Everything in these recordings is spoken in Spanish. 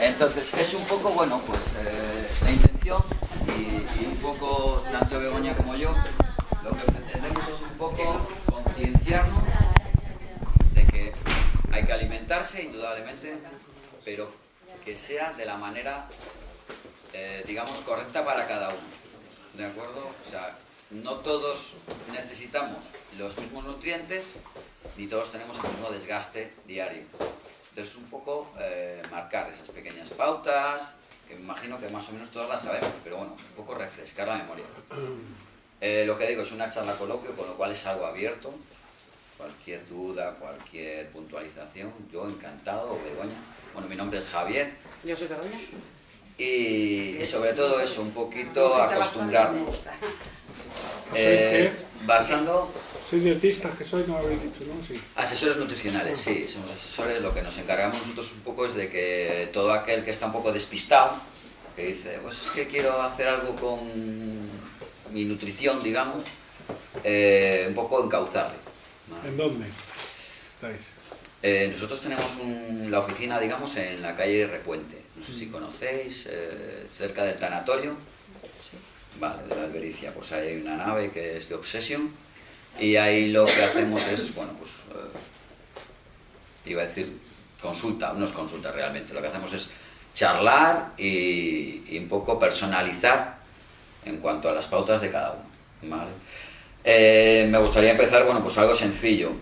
Entonces, es un poco, bueno, pues eh, la intención y, un poco, tanto Begoña como yo, lo que pretendemos es un poco concienciarnos de que hay que alimentarse, indudablemente, pero que sea de la manera, eh, digamos, correcta para cada uno. ¿De acuerdo? O sea, no todos necesitamos los mismos nutrientes, ni todos tenemos el mismo desgaste diario. Entonces, un poco eh, marcar esas pequeñas pautas, que me imagino que más o menos todas las sabemos, pero bueno, un poco refrescar la memoria. Eh, lo que digo es una charla coloquio, con lo cual es algo abierto. Cualquier duda, cualquier puntualización, yo encantado, Begoña. Bueno, mi nombre es Javier. Yo soy Begoña. Y, sobre todo eso, un poquito acostumbrarnos. Eh, basando soy dietistas que soy, no lo habéis dicho, ¿no? Sí. Asesores nutricionales, sí, somos asesores. Lo que nos encargamos nosotros un poco es de que todo aquel que está un poco despistado, que dice, pues es que quiero hacer algo con mi nutrición, digamos, eh, un poco encauzarle. ¿En dónde estáis? Eh, nosotros tenemos la oficina, digamos, en la calle Repuente. No sé si mm. conocéis, eh, cerca del tanatorio. Sí. Vale, de la albericia. Pues ahí hay una nave que es de Obsession y ahí lo que hacemos es, bueno, pues, eh, iba a decir consulta, no es consulta realmente, lo que hacemos es charlar y, un poco personalizar en cuanto a las pautas de cada uno, ¿vale? Eh, me gustaría empezar, bueno, pues algo sencillo.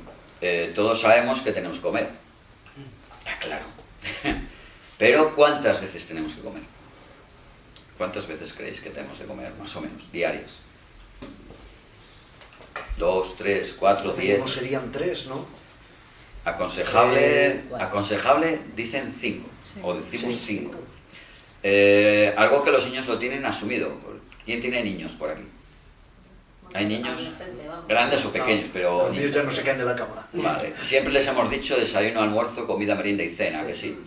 Eh, todos sabemos que tenemos que comer, está claro. Pero ¿cuántas veces tenemos que comer? ¿Cuántas veces creéis que tenemos que comer, más o menos, diarias? dos, tres, cuatro, diez. ¿Cómo serían tres, no? Aconsejable, eh, aconsejable dicen cinco, o decimos cinco. Eh, algo que los niños lo tienen asumido. ¿Quién tiene niños por aquí? Hay niños grandes o pequeños, pero... Los niños ya no se caen de la cama. Vale. Siempre les hemos dicho desayuno, almuerzo, comida, merienda y cena, que sí.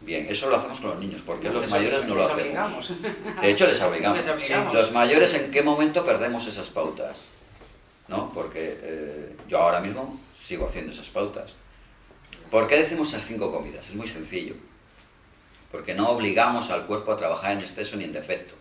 Bien, eso lo hacemos con los niños, porque los mayores no lo hacemos. De hecho, les obligamos. Los mayores, ¿en qué momento perdemos esas pautas? ¿no? Porque eh, yo ahora mismo sigo haciendo esas pautas. ¿Por qué decimos esas cinco comidas? Es muy sencillo. Porque no obligamos al cuerpo a trabajar en exceso ni en defecto.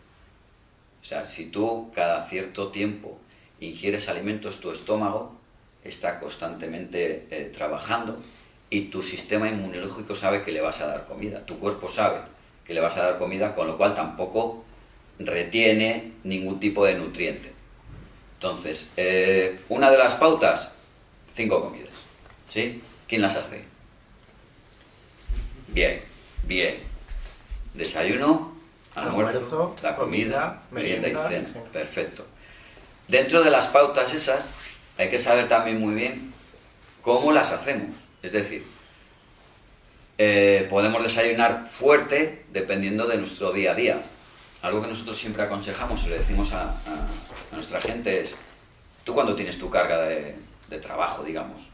O sea, si tú cada cierto tiempo ingieres alimentos, tu estómago está constantemente eh, trabajando y tu sistema inmunológico sabe que le vas a dar comida, tu cuerpo sabe que le vas a dar comida, con lo cual tampoco retiene ningún tipo de nutriente. Entonces, eh, una de las pautas, cinco comidas. ¿Sí? ¿Quién las hace? Bien, bien. Desayuno, almuerzo, la comida, merienda, y cena. Perfecto. Dentro de las pautas esas, hay que saber también muy bien cómo las hacemos. Es decir, eh, podemos desayunar fuerte dependiendo de nuestro día a día. Algo que nosotros siempre aconsejamos y le decimos a nuestra gente es, tú cuando tienes tu carga de, trabajo, digamos,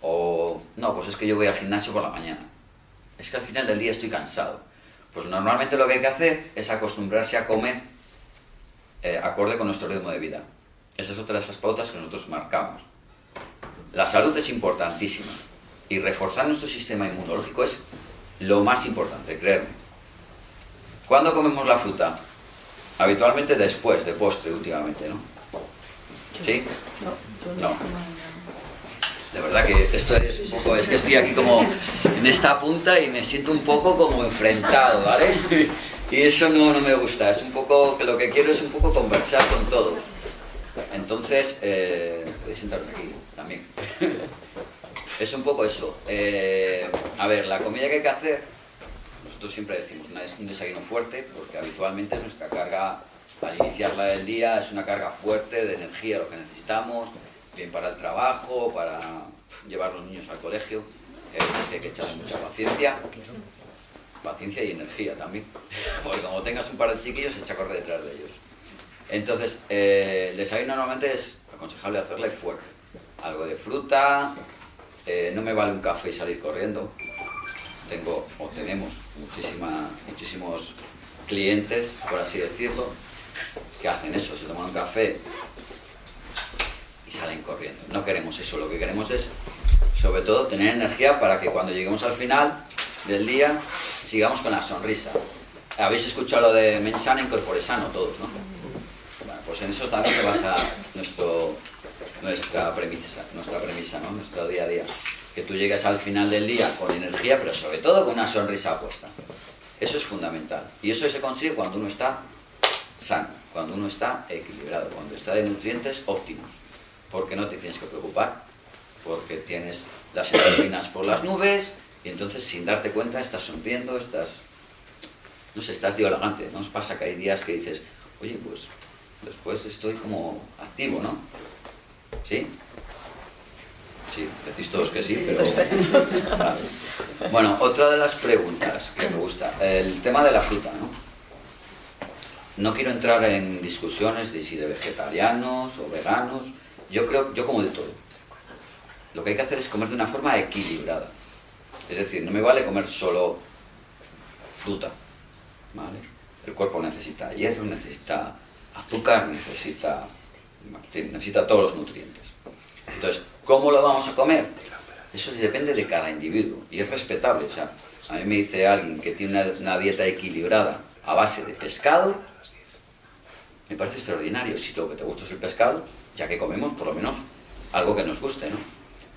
o no, pues es que yo voy al gimnasio por la mañana, es que al final del día estoy cansado. Pues normalmente lo que hay que hacer es acostumbrarse a comer eh, acorde con nuestro ritmo de vida. Esa es otra de esas pautas que nosotros marcamos. La salud es importantísima y reforzar nuestro sistema inmunológico es lo más importante, creerme. ¿Cuándo comemos la fruta? Habitualmente después, de postre últimamente, ¿no? ¿Sí? No. De verdad que esto es un poco, es que estoy aquí como en esta punta y me siento un poco como enfrentado, ¿vale? Y eso no, no me gusta, es un poco, lo que quiero es un poco conversar con todos. Entonces, eh, podéis sentarme aquí también. Es un poco eso. Eh, a ver, la comida que hay que hacer nosotros siempre decimos un desayuno fuerte porque habitualmente es nuestra carga al iniciarla del día es una carga fuerte de energía, lo que necesitamos, bien para el trabajo, para llevar los niños al colegio, que hay que echarle mucha paciencia, paciencia y energía también, porque como tengas un par de chiquillos, echa a correr detrás de ellos. Entonces, eh, el desayuno normalmente es aconsejable hacerle fuerte, algo de fruta, eh, no me vale un café y salir corriendo, tengo o tenemos muchísima, muchísimos clientes, por así decirlo, que hacen eso, se toman un café y salen corriendo. No queremos eso, lo que queremos es, sobre todo, tener energía para que cuando lleguemos al final del día sigamos con la sonrisa. Habéis escuchado lo de mensana incorpore sano todos, ¿no? Bueno, pues en eso también se basa nuestro, nuestra premisa, nuestra premisa, ¿no? Nuestro día a día. Que tú llegues al final del día con energía, pero sobre todo con una sonrisa puesta. Eso es fundamental. Y eso se consigue cuando uno está sano, cuando uno está equilibrado, cuando está de nutrientes óptimos. Porque no te tienes que preocupar, porque tienes las endorfinas por las nubes, y entonces sin darte cuenta estás sonriendo, estás no sé, estás dialogante, ¿no os pasa que hay días que dices, oye, pues después estoy como activo, ¿no? ¿Sí? Sí, decís todos que sí, pero... Bueno, otra de las preguntas que me gusta, el tema de la fruta, ¿no? No quiero entrar en discusiones de si de vegetarianos o veganos, yo creo, yo como de todo. Lo que hay que hacer es comer de una forma equilibrada. Es decir, no me vale comer solo fruta, el cuerpo necesita hierro, necesita azúcar, necesita, necesita todos los nutrientes. Entonces, ¿cómo lo vamos a comer? Eso depende de cada individuo y es respetable. O sea, a mí me dice alguien que tiene una, dieta equilibrada a base de pescado, me parece extraordinario. Si lo que te gusta es el pescado, ya que comemos por lo menos algo que nos guste, ¿no?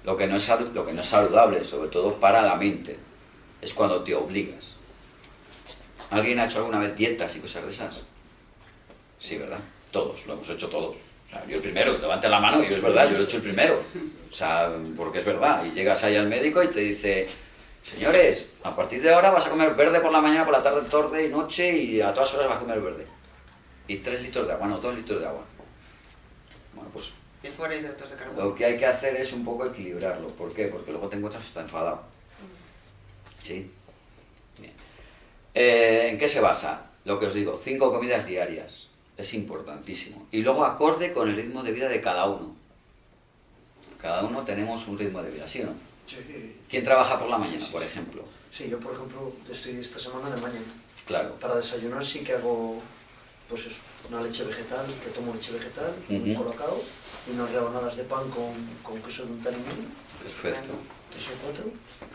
Lo que no es, lo que no es saludable, sobre todo para la mente, es cuando te obligas. ¿Alguien ha hecho alguna vez dietas y cosas de esas? Sí, ¿verdad? Todos, lo hemos hecho todos. Sea, yo el primero, levante la mano, yo es verdad, yo lo he hecho el primero. O sea, porque es verdad. Y llegas ahí al médico y te dice, señores, a partir de ahora vas a comer verde por la mañana, por la tarde, tarde y noche y a todas horas vas a comer verde. Y tres litros de agua, no, dos litros de agua. Bueno, pues... Y fuera hidratos de carbono. Lo que hay que hacer es un poco equilibrarlo. ¿Por qué? Porque luego te encuentras está enfadado. ¿Sí? Eh, ¿En qué se basa? Lo que os digo, cinco comidas diarias. Es importantísimo. Y luego acorde con el ritmo de vida de cada uno. Cada uno tenemos un ritmo de vida, ¿sí o no? Sí. ¿Quién trabaja por la mañana, por ejemplo? Sí, yo por ejemplo estoy esta semana de mañana. Claro. Para desayunar sí que hago, pues eso, una leche vegetal, que tomo leche vegetal, un colocado, y unas rebanadas de pan con, con queso de un tarimín. Perfecto. Tres o cuatro.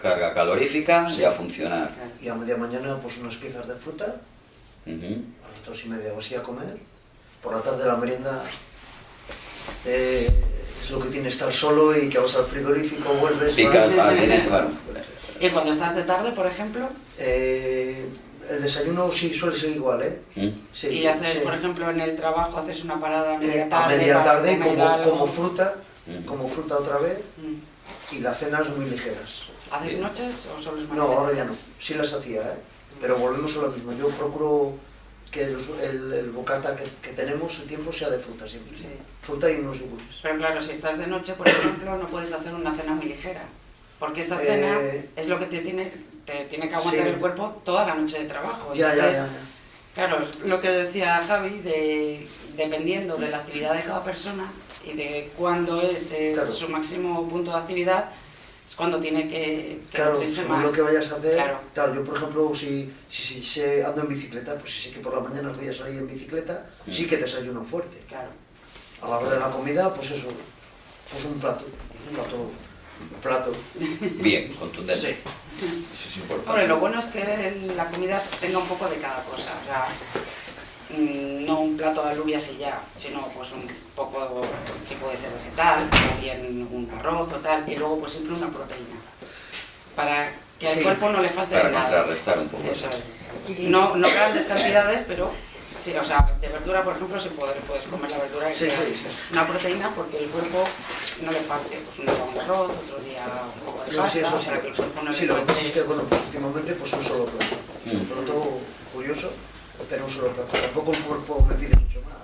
Carga calorífica y a funcionar. Y a media mañana pues unas piezas de fruta, a las dos y media o así a comer. Por la tarde la merienda eh, es lo que tiene estar solo y que vas al frigorífico, vuelves... ¿Y cuando estás de tarde, por ejemplo? Eh, el desayuno sí suele ser igual, ¿eh? ¿Mm? Sí, y haces, sí. por ejemplo, en el trabajo, haces una parada a Eh, media a tarde. media para tarde comer como, como fruta, Mm. como fruta otra vez Mm. y las cenas muy ligeras. ¿Haces noches o solo es No, ahora ya no. Sí las hacía, ¿eh? Pero volvemos a lo mismo. Yo procuro que el, el- el bocata que, que tenemos, el tiempo, sea de fruta siempre. Sí. Fruta y unos yogures. Pero claro, si estás de noche, por ejemplo, no puedes hacer una cena muy ligera. Porque esa cena Eh, es lo que te tiene, te tiene que aguantar sí. el cuerpo toda la noche de trabajo. Ya, ya, Entonces, ya, ya. Claro, lo que decía Javi, de, dependiendo de la actividad de cada persona y de cuándo es eh, Claro. su máximo punto de actividad, es cuando tiene que, que Claro, según más. lo que vayas a hacer. Claro. Claro, yo por ejemplo, si, si, si sé- ando en bicicleta, pues si sé que por la mañana voy a salir en bicicleta, Mm. sí que desayuno fuerte. Claro. A la hora de la comida, pues eso, pues un plato, un plato, un plato. Bien, contundente. Sí. Eso es importante. Hombre, lo bueno es que la comida tenga un poco de cada cosa. O sea, no un plato de alubias y ya, sino pues un poco, si puede ser vegetal, o bien un arroz o tal, y luego pues siempre una proteína. Para que al Sí. cuerpo no le falte Para nada. contrarrestar un poco Eso es. No, no grandes cantidades, pero sí, o sea, de verdura, por ejemplo, si puedes, puedes comer la verdura Sí, sí, una proteína porque el cuerpo no le falte, pues un día un arroz, otro día un poco de No, pasta, sí, eso sí. para que el cuerpo no le Sí, lo que que, bueno, pues últimamente pues un solo plato. Mm. Un plato curioso, pero un solo plato. Tampoco el cuerpo me pide mucho más.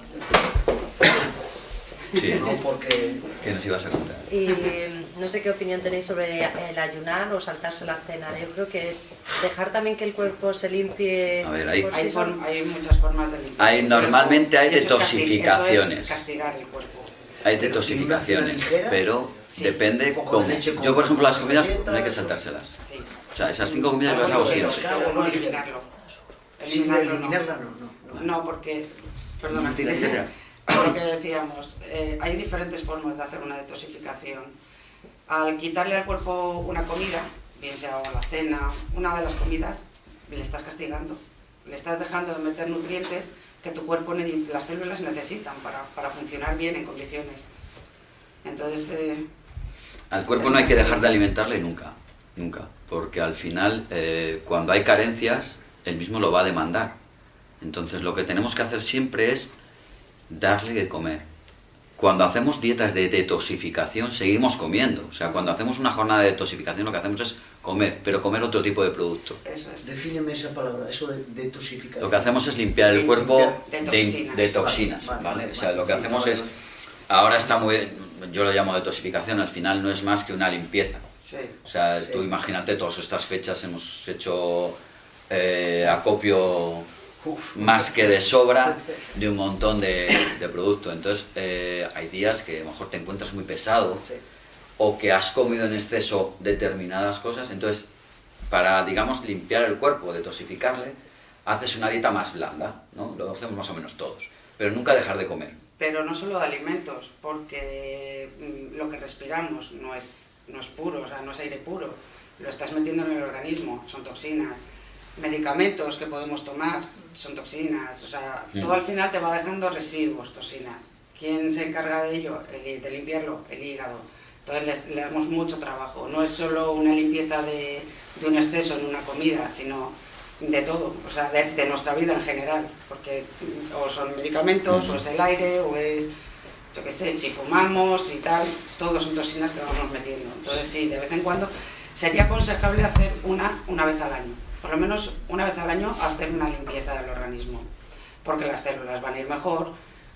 Sí. No, porque ¿Qué nos ibas a contar? Y no sé qué opinión tenéis sobre el ayunar o saltarse la cena. Yo creo que dejar también que el cuerpo se limpie. A ver, ahí- por sí Hay, solo. form- hay muchas formas de limpiar. Hay- normalmente hay detoxificaciones. Eso es castigar el cuerpo. Hay detoxificaciones, pero sí. depende cómo. leche Yo, por ejemplo, las comidas no hay que saltárselas. Sí. O sea, esas cinco comidas las hago siempre. Eliminarla no, no. no. No, porque, perdona, No que- lo que decíamos, eh, hay diferentes formas de hacer una detoxificación. Al quitarle al cuerpo una comida, bien sea la cena, una de las comidas, le estás castigando. Le estás dejando de meter nutrientes que tu cuerpo, las células necesitan para, para funcionar bien en condiciones. Entonces... Eh, al cuerpo no hay que dejar de alimentarle nunca, nunca, porque al final, eh, cuando hay carencias, el mismo lo va a demandar. Entonces lo que tenemos que hacer siempre es darle de comer. Cuando hacemos dietas de detoxificación, seguimos comiendo. O sea, cuando hacemos una jornada de detoxificación, lo que hacemos es comer, pero comer otro tipo de producto. Eso es. Defíneme esa palabra, eso de detoxificación. Lo que hacemos es limpiar el cuerpo de toxinas, ¿vale? o sea, lo que hacemos es... Ahora está muy... Yo lo llamo detoxificación, al final no es más que una limpieza. Sí, o sea, tú imagínate, todas estas fechas hemos hecho eh, acopio más que de sobra de un montón de, de producto. Entonces, eh, hay días que a lo mejor te encuentras muy pesado o que has comido en exceso determinadas cosas. Entonces, para, digamos, limpiar el cuerpo, detoxificarle, haces una dieta más blanda, ¿no? Lo hacemos más o menos todos. Pero nunca dejar de comer. Pero no solo de alimentos, porque mm, lo que respiramos no es, no es puro, o sea, no es aire puro. Lo estás metiendo en el organismo, son toxinas medicamentos que podemos tomar son toxinas, o sea, mm. todo al final te va dejando residuos, toxinas. ¿Quién se encarga de ello? de limpiarlo, el hígado. Entonces le, damos mucho trabajo. No es solo una limpieza de, un exceso en una comida, sino de todo, o sea, de, nuestra vida en general. Porque o son medicamentos, o es el aire, o es, yo qué sé, si fumamos y tal, todos son toxinas que vamos metiendo. Entonces sí, de vez en cuando sería aconsejable hacer una una vez al año por lo menos una vez al año, hacer una limpieza del organismo, porque las células van a ir mejor,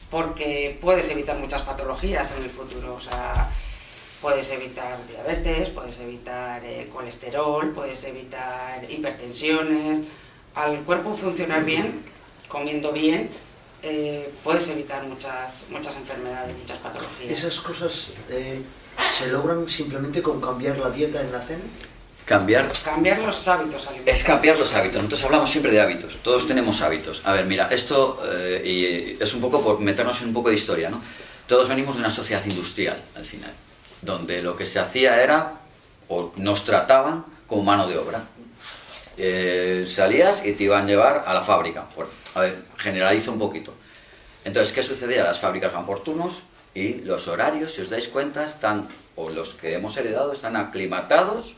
porque puedes evitar muchas patologías en el futuro, o sea, puedes evitar diabetes, puedes evitar eh, colesterol, puedes evitar hipertensiones, al cuerpo funcionar bien, comiendo bien, eh, puedes evitar muchas, muchas enfermedades, muchas patologías. ¿Esas cosas eh, se logran simplemente con cambiar la dieta en la cena? Cambiar... Cambiar los hábitos Es cambiar los hábitos. Nosotros hablamos siempre de hábitos. Todos tenemos hábitos. A ver, mira, esto eh, y es un poco por meternos en un poco de historia, ¿no? Todos venimos de una sociedad industrial, al final, donde lo que se hacía era, o nos trataban como mano de obra. Eh, salías y te iban a llevar a la fábrica. a ver, generalizo un poquito. Entonces, ¿qué sucedía? Las fábricas van por turnos y los horarios, si os dais cuenta, están, o los que hemos heredado, están aclimatados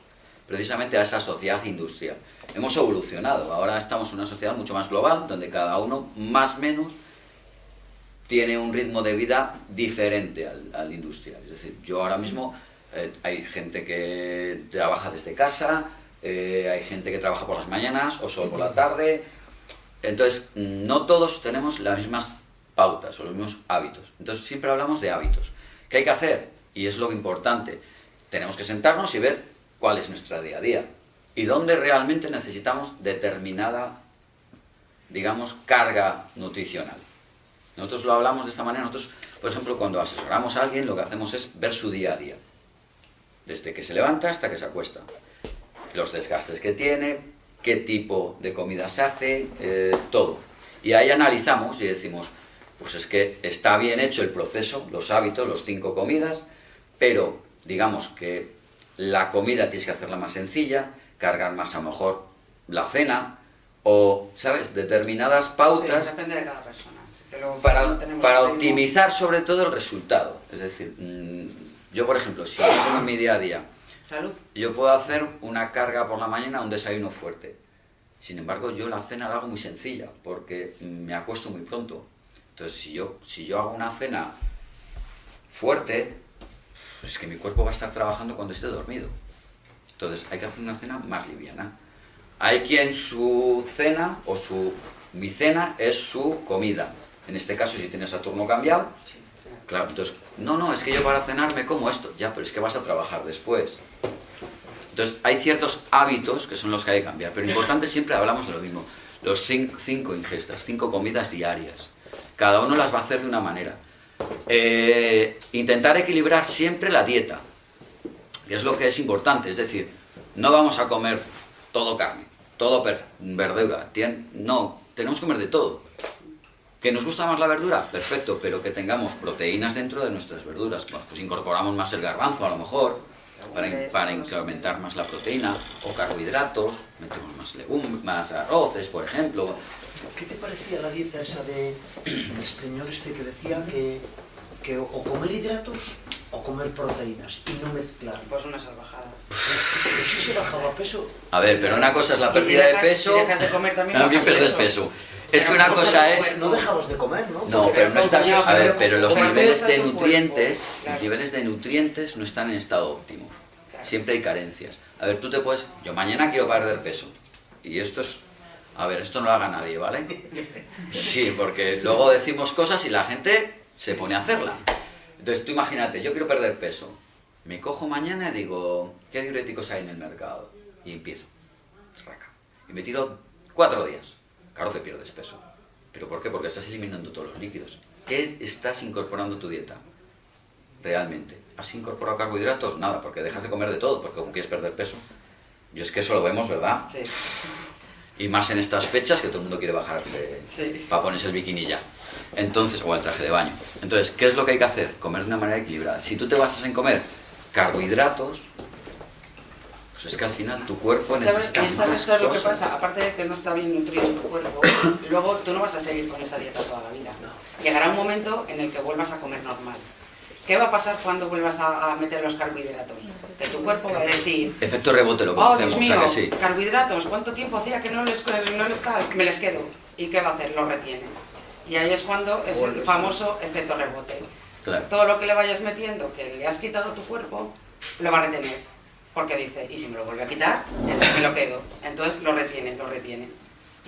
precisamente a esa sociedad industrial. Hemos evolucionado, ahora estamos en una sociedad mucho más global, donde cada uno más o menos tiene un ritmo de vida diferente al, industrial. Es decir, yo ahora mismo eh, hay gente que trabaja desde casa, eh, hay gente que trabaja por las mañanas o solo por la tarde. Entonces, no todos tenemos las mismas pautas o los mismos hábitos. Entonces, siempre hablamos de hábitos. ¿Qué hay que hacer? Y es lo importante. Tenemos que sentarnos y ver cuál es nuestra día a día y dónde realmente necesitamos determinada, digamos, carga nutricional. Nosotros lo hablamos de esta manera, nosotros, por ejemplo, cuando asesoramos a alguien, lo que hacemos es ver su día a día, desde que se levanta hasta que se acuesta, los desgastes que tiene, qué tipo de comida se hace, eh, todo. Y ahí analizamos y decimos, pues es que está bien hecho el proceso, los hábitos, los cinco comidas, pero digamos que la comida tienes que hacerla más sencilla, cargar más a lo mejor la cena, o, ¿sabes?, determinadas pautas. depende de cada persona. para, para optimizar sobre todo el resultado. Es decir, mm, yo por ejemplo, si yo tengo mi día a día, Salud. yo puedo hacer una carga por la mañana, un desayuno fuerte. Sin embargo, yo la cena la hago muy sencilla, porque me acuesto muy pronto. Entonces, si yo, si yo hago una cena fuerte, pues es que mi cuerpo va a estar trabajando cuando esté dormido. Entonces hay que hacer una cena más liviana. Hay quien su cena o su mi cena es su comida. En este caso, si tienes a turno cambiado, claro, entonces, no, no, es que yo para cenar me como esto. Ya, pero es que vas a trabajar después. Entonces, hay ciertos hábitos que son los que hay que cambiar, pero importante siempre hablamos de lo mismo. Los cinco ingestas, cinco comidas diarias. Cada uno las va a hacer de una manera. Eh, intentar equilibrar siempre la dieta, que es lo que es importante, es decir, no vamos a comer todo carne, todo verdura, no, tenemos que comer de todo. ¿Que nos gusta más la verdura? Perfecto, pero que tengamos proteínas dentro de nuestras verduras. pues incorporamos más el garbanzo a lo mejor, para, para incrementar más la proteína, o carbohidratos, metemos más legumbres, más arroces, por ejemplo. ¿Qué te parecía la dieta esa de el señor este que decía que, que o comer hidratos o comer proteínas y no mezclar? Pues una salvajada. Pero sí se bajaba peso. A ver, pero una cosa es la Y si pérdida dejas- de peso, si dejas de comer también también pierdes peso. peso. Es que una no cosa es... comer, No dejabas de comer, ¿no? No, Porque pero no estás... A ver, pero los niveles de nutrientes, los niveles de nutrientes no están en estado óptimo. Siempre hay carencias. A ver, tú te puedes... Yo mañana quiero perder peso. Y esto es... A ver, esto no lo haga nadie, ¿vale? Sí, porque luego decimos cosas y la gente se pone a hacerla. Entonces tú imagínate, yo quiero perder peso. Me cojo mañana y digo, ¿qué diuréticos hay en el mercado? Y empiezo. Raca. Y me tiro cuatro días. Claro que pierdes peso. ¿Pero por qué? Porque estás eliminando todos los líquidos. ¿Qué estás incorporando a tu dieta? Realmente. ¿Has incorporado carbohidratos? Nada, porque dejas de comer de todo, porque como quieres perder peso. Yo es que eso lo vemos, ¿verdad? Sí. Y más en estas fechas que todo el mundo quiere bajar de, Sí. para ponerse el bikini ya. Entonces, o el traje de baño. Entonces, ¿qué es lo que hay que hacer? Comer de una manera equilibrada. Si tú te basas en comer carbohidratos, pues es que al final tu cuerpo ¿Sabes, necesita y sabes más lo que pasa? Aparte de que no está bien nutrido tu cuerpo, luego tú no vas a seguir con esa dieta toda la vida. Llegará un momento en el que vuelvas a comer normal. ¿Qué va a pasar cuando vuelvas a, a meter los carbohidratos? Que tu cuerpo va a decir, Efecto rebote lo oh conocemos, Dios mío, ¿a que sí? carbohidratos, ¿cuánto tiempo hacía que no les, no les tal? Me les quedo. ¿Y qué va a hacer? Los retiene. Y ahí es cuando es el famoso efecto rebote. Claro. Todo lo que le vayas metiendo, que le has quitado a tu cuerpo, lo va a retener. Porque dice, y si me lo vuelve a quitar, entonces me lo quedo. Entonces lo retiene, lo retiene.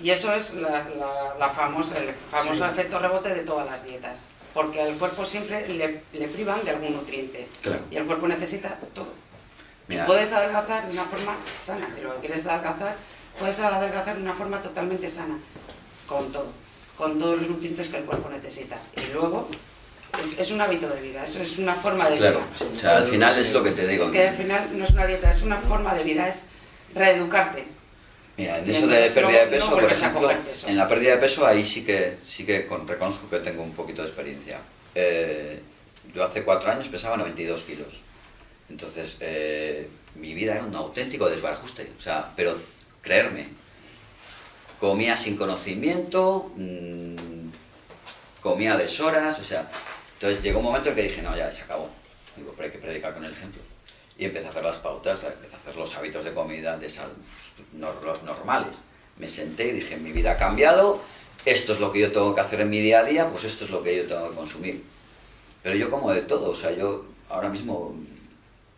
Y eso es la, la- la famosa, el famoso efecto rebote de todas las dietas. Porque al cuerpo siempre le, le privan de algún nutriente. Claro. Y el cuerpo necesita todo. Mira, Y puedes adelgazar de una forma sana. Si lo que quieres es adelgazar, puedes adelgazar de una forma totalmente sana. Con todo. Con todos los nutrientes que el cuerpo necesita. Y luego, es, es un hábito de vida. Eso es una forma de claro. vida. O sea, al final es lo que te digo. Es que al final no es una dieta, es una forma de vida, es reeducarte. Mira, en eso de pérdida de peso, no por vuelves a ejemplo, coger peso. en la pérdida de peso ahí sí que sí que con- reconozco que tengo un poquito de experiencia. Eh, yo hace cuatro años pesaba 92 kilos. Entonces, eh, mi vida era un auténtico desbarajuste. O sea, pero creerme, comía sin conocimiento, mm, comía a deshoras, o sea, entonces llegó un momento en que dije, no, ya se acabó. Digo, pero hay que predicar con el ejemplo. Y empecé a hacer las pautas, empecé a hacer los hábitos de comida, de sal, nor- los normales. Me senté y dije, mi vida ha cambiado, esto es lo que yo tengo que hacer en mi día a día, pues esto es lo que yo tengo que consumir. Pero yo como de todo, o sea, yo ahora mismo,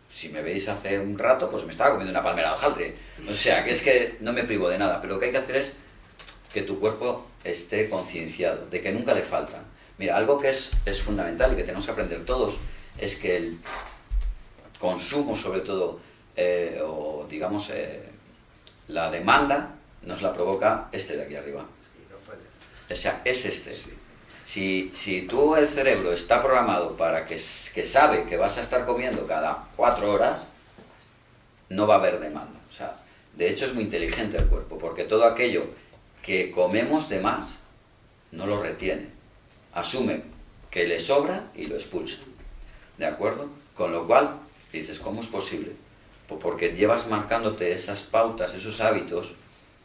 si me veis hace un rato, pues me estaba comiendo una palmera de hojaldre. O sea, que es que no me privo de nada, pero lo que hay que hacer es que tu cuerpo esté concienciado de que nunca le faltan. Mira, algo que es, es fundamental y que tenemos que aprender todos es que el consumo, sobre todo, eh, o digamos, eh, la demanda, nos la provoca este de aquí arriba. O sea, es este. Si, si tú el cerebro está programado para que, que sabe que vas a estar comiendo cada cuatro horas, no va a haber demanda. O sea, de hecho es muy inteligente el cuerpo, porque todo aquello que comemos de más, no lo retiene. Asume que le sobra y lo expulsa. ¿De acuerdo? Con lo cual, dices, ¿cómo es posible? Pues porque llevas marcándote esas pautas, esos hábitos,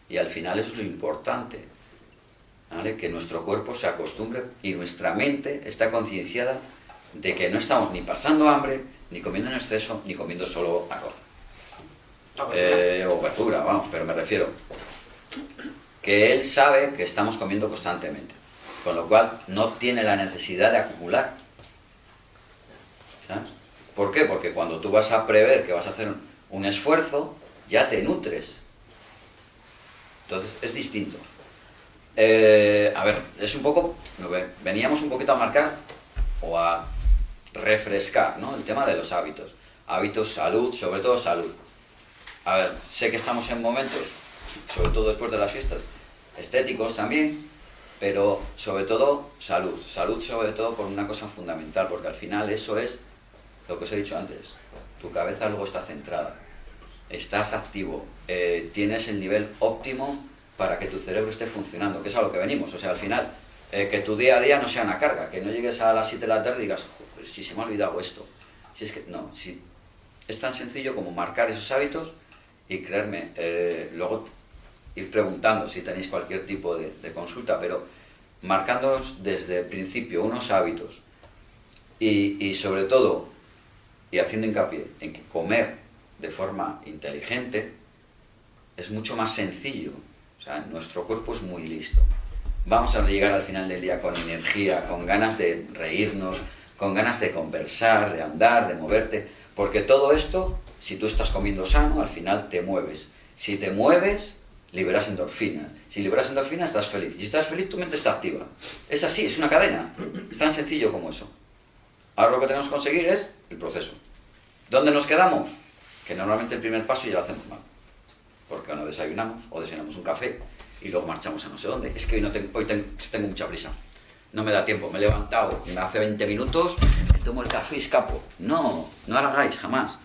y al final eso es lo importante. ¿vale? Que nuestro cuerpo se acostumbre y nuestra mente está concienciada de que no estamos ni pasando hambre, ni comiendo en exceso, ni comiendo solo arroz. Eh, o verdura, vamos, pero me refiero que él sabe que estamos comiendo constantemente, con lo cual no tiene la necesidad de acumular. ¿Sabes? ¿Por qué? Porque cuando tú vas a prever que vas a hacer un, un esfuerzo, ya te nutres. Entonces es distinto. Eh, a ver, es un poco, veníamos un poquito a marcar o a refrescar, ¿no? El tema de los hábitos. Hábitos, salud, sobre todo salud. A ver, sé que estamos en momentos, sobre todo después de las fiestas, estéticos también, pero sobre todo salud. Salud sobre todo por una cosa fundamental, porque al final eso es lo que os he dicho antes. Tu cabeza luego está centrada, estás activo, eh, tienes el nivel óptimo para que tu cerebro esté funcionando, que es a lo que venimos. O sea, al final, eh, que tu día a día no sea una carga, que no llegues a las 7 de la tarde y digas, "Joder, si se me ha olvidado esto. Si es que, no, si es tan sencillo como marcar esos hábitos y creerme, eh, luego ir preguntando si tenéis cualquier tipo de, consulta, pero marcándonos desde el principio unos hábitos y, y sobre todo, y haciendo hincapié en que comer de forma inteligente es mucho más sencillo. O sea, nuestro cuerpo es muy listo. Vamos a llegar al final del día con energía, con ganas de reírnos, con ganas de conversar, de andar, de moverte, porque todo esto, si tú estás comiendo sano, al final te mueves. Si te mueves, liberas endorfinas. Si liberas endorfinas, estás feliz. Y si estás feliz, tu mente está activa. Es así, es una cadena. Es tan sencillo como eso. Ahora lo que tenemos que conseguir es el proceso. ¿Dónde nos quedamos? Que normalmente el primer paso ya lo hacemos mal. Porque no desayunamos, o desayunamos un café, y luego marchamos a no sé dónde. Es que hoy, no tengo, hoy tengo mucha prisa. No me da tiempo, me he levantado me hace 20 minutos, me tomo el café y escapo. No, no hagáis, jamás.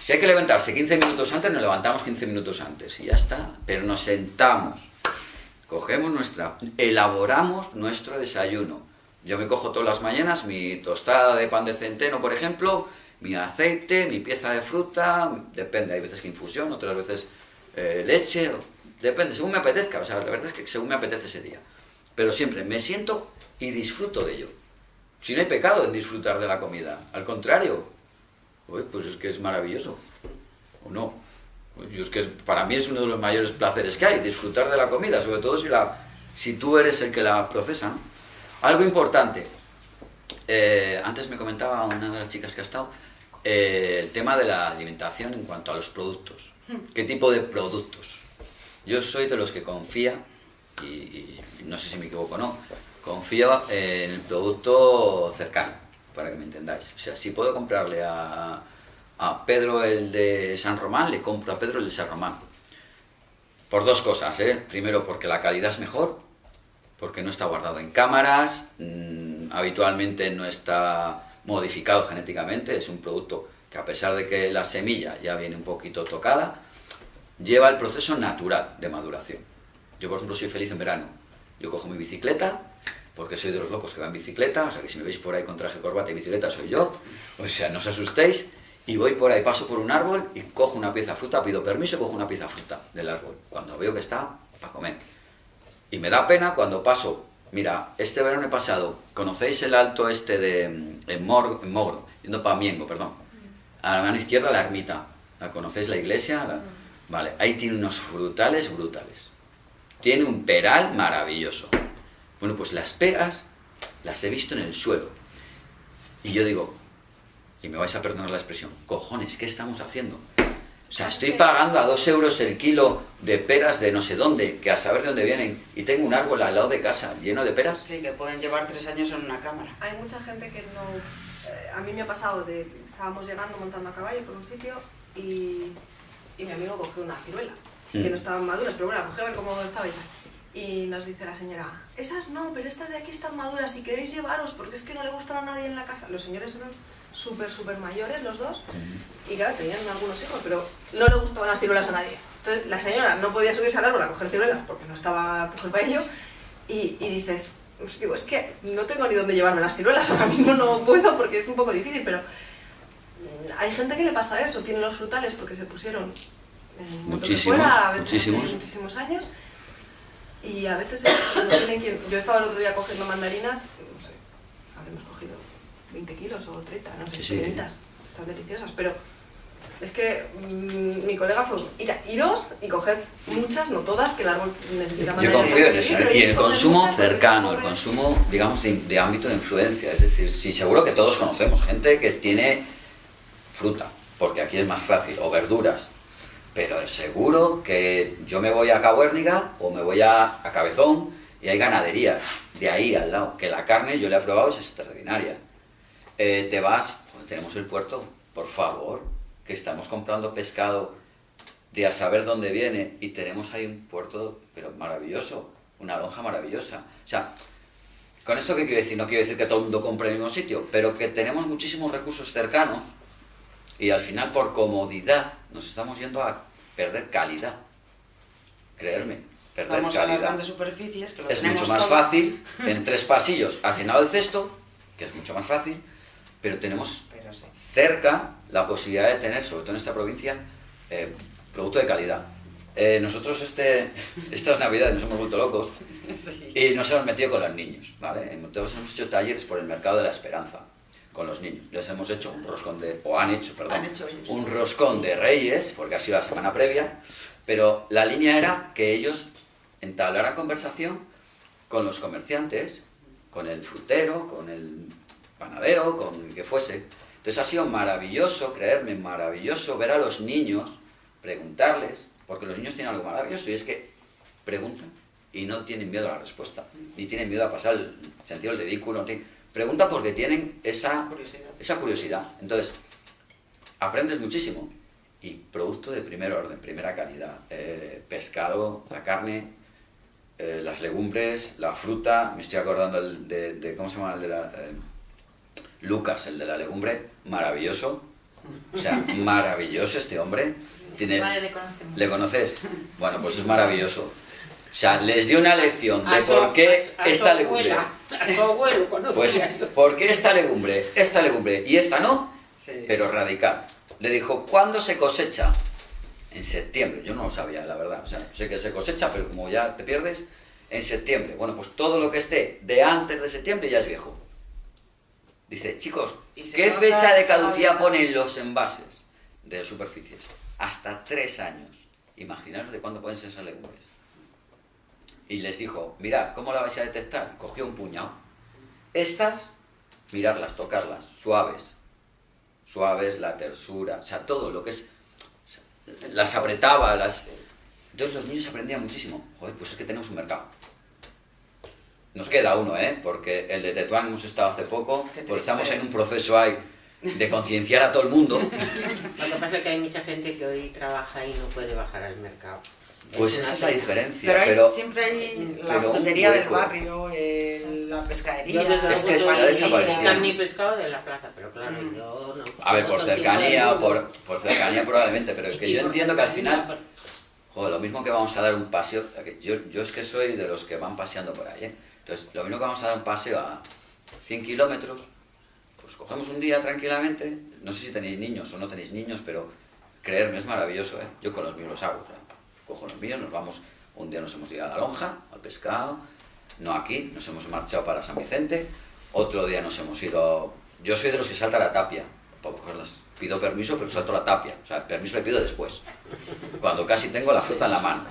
Si hay que levantarse 15 minutos antes, nos levantamos 15 minutos antes y ya está. Pero nos sentamos, cogemos nuestra, elaboramos nuestro desayuno. Yo me cojo todas las mañanas mi tostada de pan de centeno, por ejemplo, mi aceite, mi pieza de fruta, depende, hay veces que infusión, otras veces eh, leche, depende, según me apetezca, o sea, la verdad es que según me apetece ese día. Pero siempre me siento y disfruto de ello. Si no hay pecado en disfrutar de la comida, al contrario, pues es que es maravilloso, ¿o no? Pues es que para mí es uno de los mayores placeres que hay, disfrutar de la comida, sobre todo si, la, si tú eres el que la procesa. Algo importante, eh, antes me comentaba una de las chicas que ha estado, eh, el tema de la alimentación en cuanto a los productos. Hmm. ¿Qué tipo de productos? Yo soy de los que confía, y, no sé si me equivoco o no, confío en el producto cercano, para que me entendáis. O sea, si puedo comprarle a, a Pedro el de San Román, le compro a Pedro el de San Román. Por dos cosas, ¿eh? Primero, porque la calidad es mejor, porque no está guardado en cámaras, mm, habitualmente no está modificado genéticamente, es un producto que a pesar de que la semilla ya viene un poquito tocada, lleva el proceso natural de maduración. Yo, por ejemplo, soy feliz en verano. Yo cojo mi bicicleta, porque soy de los locos que van en bicicleta, o sea que si me veis por ahí con traje, corbata y bicicleta soy yo, o sea, no os asustéis, y voy por ahí, paso por un árbol y cojo una pieza fruta, pido permiso cojo una pieza fruta del árbol, cuando veo que está para comer. Y me da pena cuando paso, mira, este verano he pasado, ¿conocéis el alto este de en Mogro, yendo para Miengo, perdón? A la mano izquierda la ermita, ¿la conocéis la iglesia? Vale, ahí tiene unos frutales brutales. Tiene un peral maravilloso. Bueno, pues las peras las he visto en el suelo. Y yo digo, y me vais a perdonar la expresión, cojones, ¿qué estamos haciendo? O sea, estoy pagando a dos euros el kilo de peras de no sé dónde, que a saber de dónde vienen, y tengo un árbol al lado de casa lleno de peras. Sí, que pueden llevar tres años en una cámara. Hay mucha gente que no... Eh, a mí me ha pasado de... Estábamos llegando montando a caballo por un sitio y y mi amigo cogió una ciruela, que mm. no estaban maduras, pero bueno, cogió a ver cómo estaba y Y nos dice la señora, esas no, pero estas de aquí están maduras, si queréis llevaros, porque es que no le gustan a nadie en la casa. Los señores eran súper, súper mayores los dos, y claro, tenían algunos hijos, pero no le gustaban las ciruelas a nadie. Entonces la señora no podía subirse al árbol a coger ciruelas porque no estaba por para ello, y, y dices, pues digo, es que no tengo ni dónde llevarme las ciruelas, ahora mismo no puedo porque es un poco difícil, pero hay gente que le pasa eso, tiene los frutales porque se pusieron en muchísimos, fuera, muchísimos. muchísimos años y a veces no tienen quien... Yo estaba el otro día cogiendo mandarinas, no sé, habremos cogido 20 kilos o 30, no sé, sí, están deliciosas, pero es que mm, mi colega fue, ir iros y coger muchas, no todas, que el árbol necesita Yo confío en eso, y el consumo cercano, el consumo, digamos, de, de ámbito de influencia, es decir, sí, seguro que todos conocemos gente que tiene fruta, porque aquí es más fácil, o verduras. Pero seguro que yo me voy a Cabuérniga o me voy a, Cabezón y hay ganaderías de ahí al lado, que la carne yo le he probado es extraordinaria. Eh, te vas, tenemos el puerto, por favor, que estamos comprando pescado de a saber dónde viene y tenemos ahí un puerto, pero maravilloso, una lonja maravillosa. O sea, con esto qué quiero decir, no quiero decir que todo el mundo compre en el mismo sitio, pero que tenemos muchísimos recursos cercanos y al final, por comodidad, nos estamos yendo a perder calidad. Creerme, perder Vamos calidad. de superficies, que lo es mucho más fácil, en tres pasillos has llenado el cesto, que es mucho más fácil, pero tenemos cerca la posibilidad de tener, sobre todo en esta provincia, eh, producto de calidad. Eh, nosotros este, estas navidades nos hemos vuelto locos y nos hemos metido con los niños, ¿vale? Entonces hemos hecho talleres por el mercado de la esperanza con los niños. Les hemos hecho un roscón de, o han hecho, perdón, Han hecho un roscón de reyes, porque ha sido la semana previa, pero la línea era que ellos entablaran conversación con los comerciantes, con el frutero, con el panadero, con el que fuese. Entonces ha sido maravilloso, creerme, maravilloso ver a los niños, preguntarles, porque los niños tienen algo maravilloso y es que preguntan y no tienen miedo a la respuesta, ni tienen miedo a pasar el sentido del ridículo. Preguntan porque tienen esa Curiosidad. esa curiosidad. Entonces, aprendes muchísimo. Y producto de primer orden, primera calidad. Eh, pescado, la carne, eh, las legumbres, la fruta. Me estoy acordando de- ¿cómo se llama el de la... eh, Lucas, el de la legumbre, maravilloso. O sea, maravilloso este hombre. Tiene, Vale, le. ¿Le conoces? Bueno, pues es maravilloso. O sea, les dio una lección de A su- por qué a esta legumbre. abuela, abuelo Pues. ¿por qué esta legumbre? Esta legumbre y esta no, Sí. pero radical. Le dijo, ¿cuándo se cosecha? En septiembre. Yo no lo sabía, la verdad. O sea, sé que se cosecha, pero como ya te pierdes, en septiembre. Bueno, pues todo lo que esté de antes de septiembre ya es viejo. Dice, chicos, ¿qué fecha de caducidad ponen los envases de superficies? Hasta tres años. Imaginaros de cuándo pueden ser esas legumbres. Y les dijo, mirad, ¿cómo la vais a detectar? Cogió un puñado. Estas, mirarlas, tocarlas, suaves. Suaves, la tersura, o sea, todo lo que es... Las apretaba, las... Entonces los niños aprendían muchísimo. Joder, pues es que tenemos un mercado. Nos queda uno, ¿eh? Porque el de Tetuán hemos estado hace poco, porque estamos en un proceso ahí de concienciar a todo el mundo. Lo que pasa es que hay mucha gente que hoy trabaja y no puede bajar al mercado. Pues esa es la diferencia. Pero, hay, pero siempre hay la frutería del barrio, eh, la pescadería, Yo Es que desapareció. visto ni pescado de la plaza, pero claro, Mm. yo no. A ver, por cercanía, o por, por cercanía probablemente, pero es que yo entiendo que al final, joder, lo mismo que vamos a dar un paseo, yo, yo es que soy de los que van paseando por ahí, ¿eh? Entonces, lo mismo que vamos a dar un paseo a 100 kilómetros, pues cogemos un día tranquilamente, no sé si tenéis niños o no tenéis niños, pero creerme es maravilloso, ¿eh? Yo con los míos los hago, sea, cojo los míos, nos vamos, un día nos hemos ido a la lonja, al pescado, no aquí, nos hemos marchado para San Vicente, otro día nos hemos ido, yo soy de los que salta la tapia, pido permiso, pero salto la tapia, o sea, permiso le pido después, cuando casi tengo la fruta en la mano.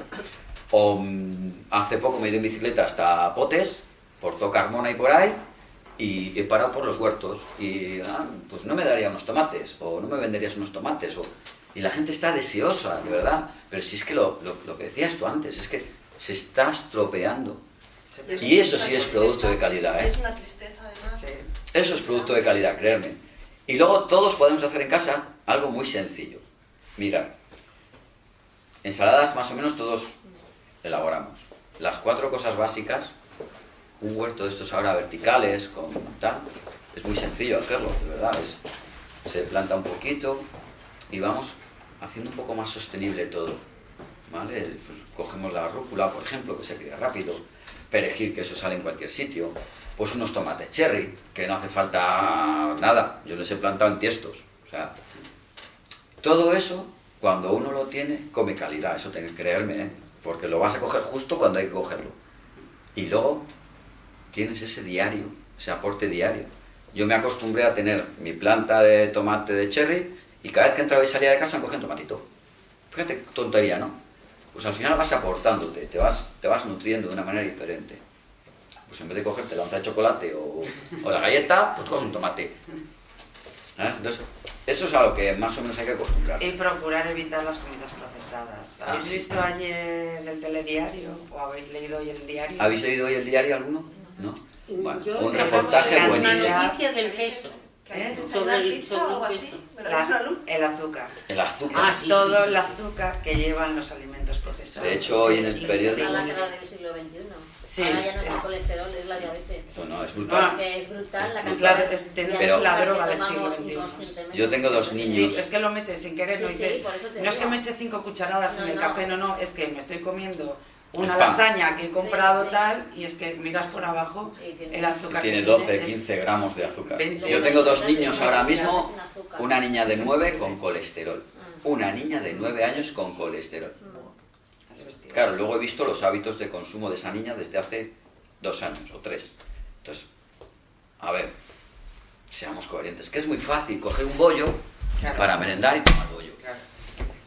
O mm, hace poco me he ido en bicicleta hasta Potes, por Tocarmona y por ahí, y he parado por los huertos. Y ah, pues no me daría unos tomates, o no me venderías unos tomates, o... y la gente está deseosa, de verdad. Pero si es que lo, lo- lo que decías tú antes, es que se está estropeando. Es Y eso sí es tristeza, producto de calidad, ¿eh? Es una tristeza además. Sí. Eso es producto de calidad, creerme. Y luego todos podemos hacer en casa algo muy sencillo. Mira, ensaladas más o menos todos elaboramos. Las cuatro cosas básicas, un huerto de estos ahora verticales, con tal, es muy sencillo hacerlo, de verdad. Es, se planta un poquito y vamos haciendo un poco más sostenible todo. ¿Vale? Pues cogemos la rúcula, por ejemplo, que se cría rápido, perejil, que eso sale en cualquier sitio, pues unos tomates cherry, que no hace falta nada, yo les he plantado en tiestos. O sea, todo eso, cuando uno lo tiene, come calidad, eso tenés que creerme, ¿eh? Porque lo vas a coger justo cuando hay que cogerlo. Y luego tienes ese diario, ese aporte diario. Yo me acostumbré a tener mi planta de tomate de cherry y cada vez que entraba y salía de casa cogía un tomatito. Fíjate, tontería, ¿no? Pues al final vas aportándote, te vas, te vas nutriendo de una manera diferente. Pues en vez de cogerte la onza de chocolate o, o la galleta, pues coges un tomate. ¿Sabes? Entonces, eso es a lo que más o menos hay que acostumbrar. Y procurar evitar las comidas procesadas. Ah, ¿Habéis sí. visto ayer el telediario o habéis leído hoy el diario? ¿Habéis leído hoy el diario alguno? ¿No? Bueno, Yo un reportaje buenísimo. Una noticia del queso. ¿Eh? Sobre el- pizza sobre o algo el así. La- el azúcar. El azúcar. Ah, sí, Todo sí, el sí. azúcar que llevan los alimentos procesados. De hecho, hoy en el periódico- la del siglo XXI. Sí, Ahora ya no es el colesterol, es la diabetes. Eso no, es brutal. Ah. Es brutal la Es cantidad la- de- es- de Pero- es la droga del siglo XXI. Yo tengo dos Sí, niños. es que lo metes sin querer, no Sí, sí, eso te no es que me eche cinco cucharadas en No, el no. café, no, no, es que me estoy comiendo una lasaña que he comprado Sí, sí. tal y es que miras por abajo Sí, el azúcar Tiene que 12, es 15 gramos de azúcar. 20. Yo tengo dos niños Sí, ahora sí, mismo, una niña de 9 con colesterol. Una niña de 9 años con colesterol. Claro, luego he visto los hábitos de consumo de esa niña desde hace dos años o tres. Entonces, a ver, seamos coherentes. Que es muy fácil coger un bollo Claro. para merendar y tomar bollo. Claro.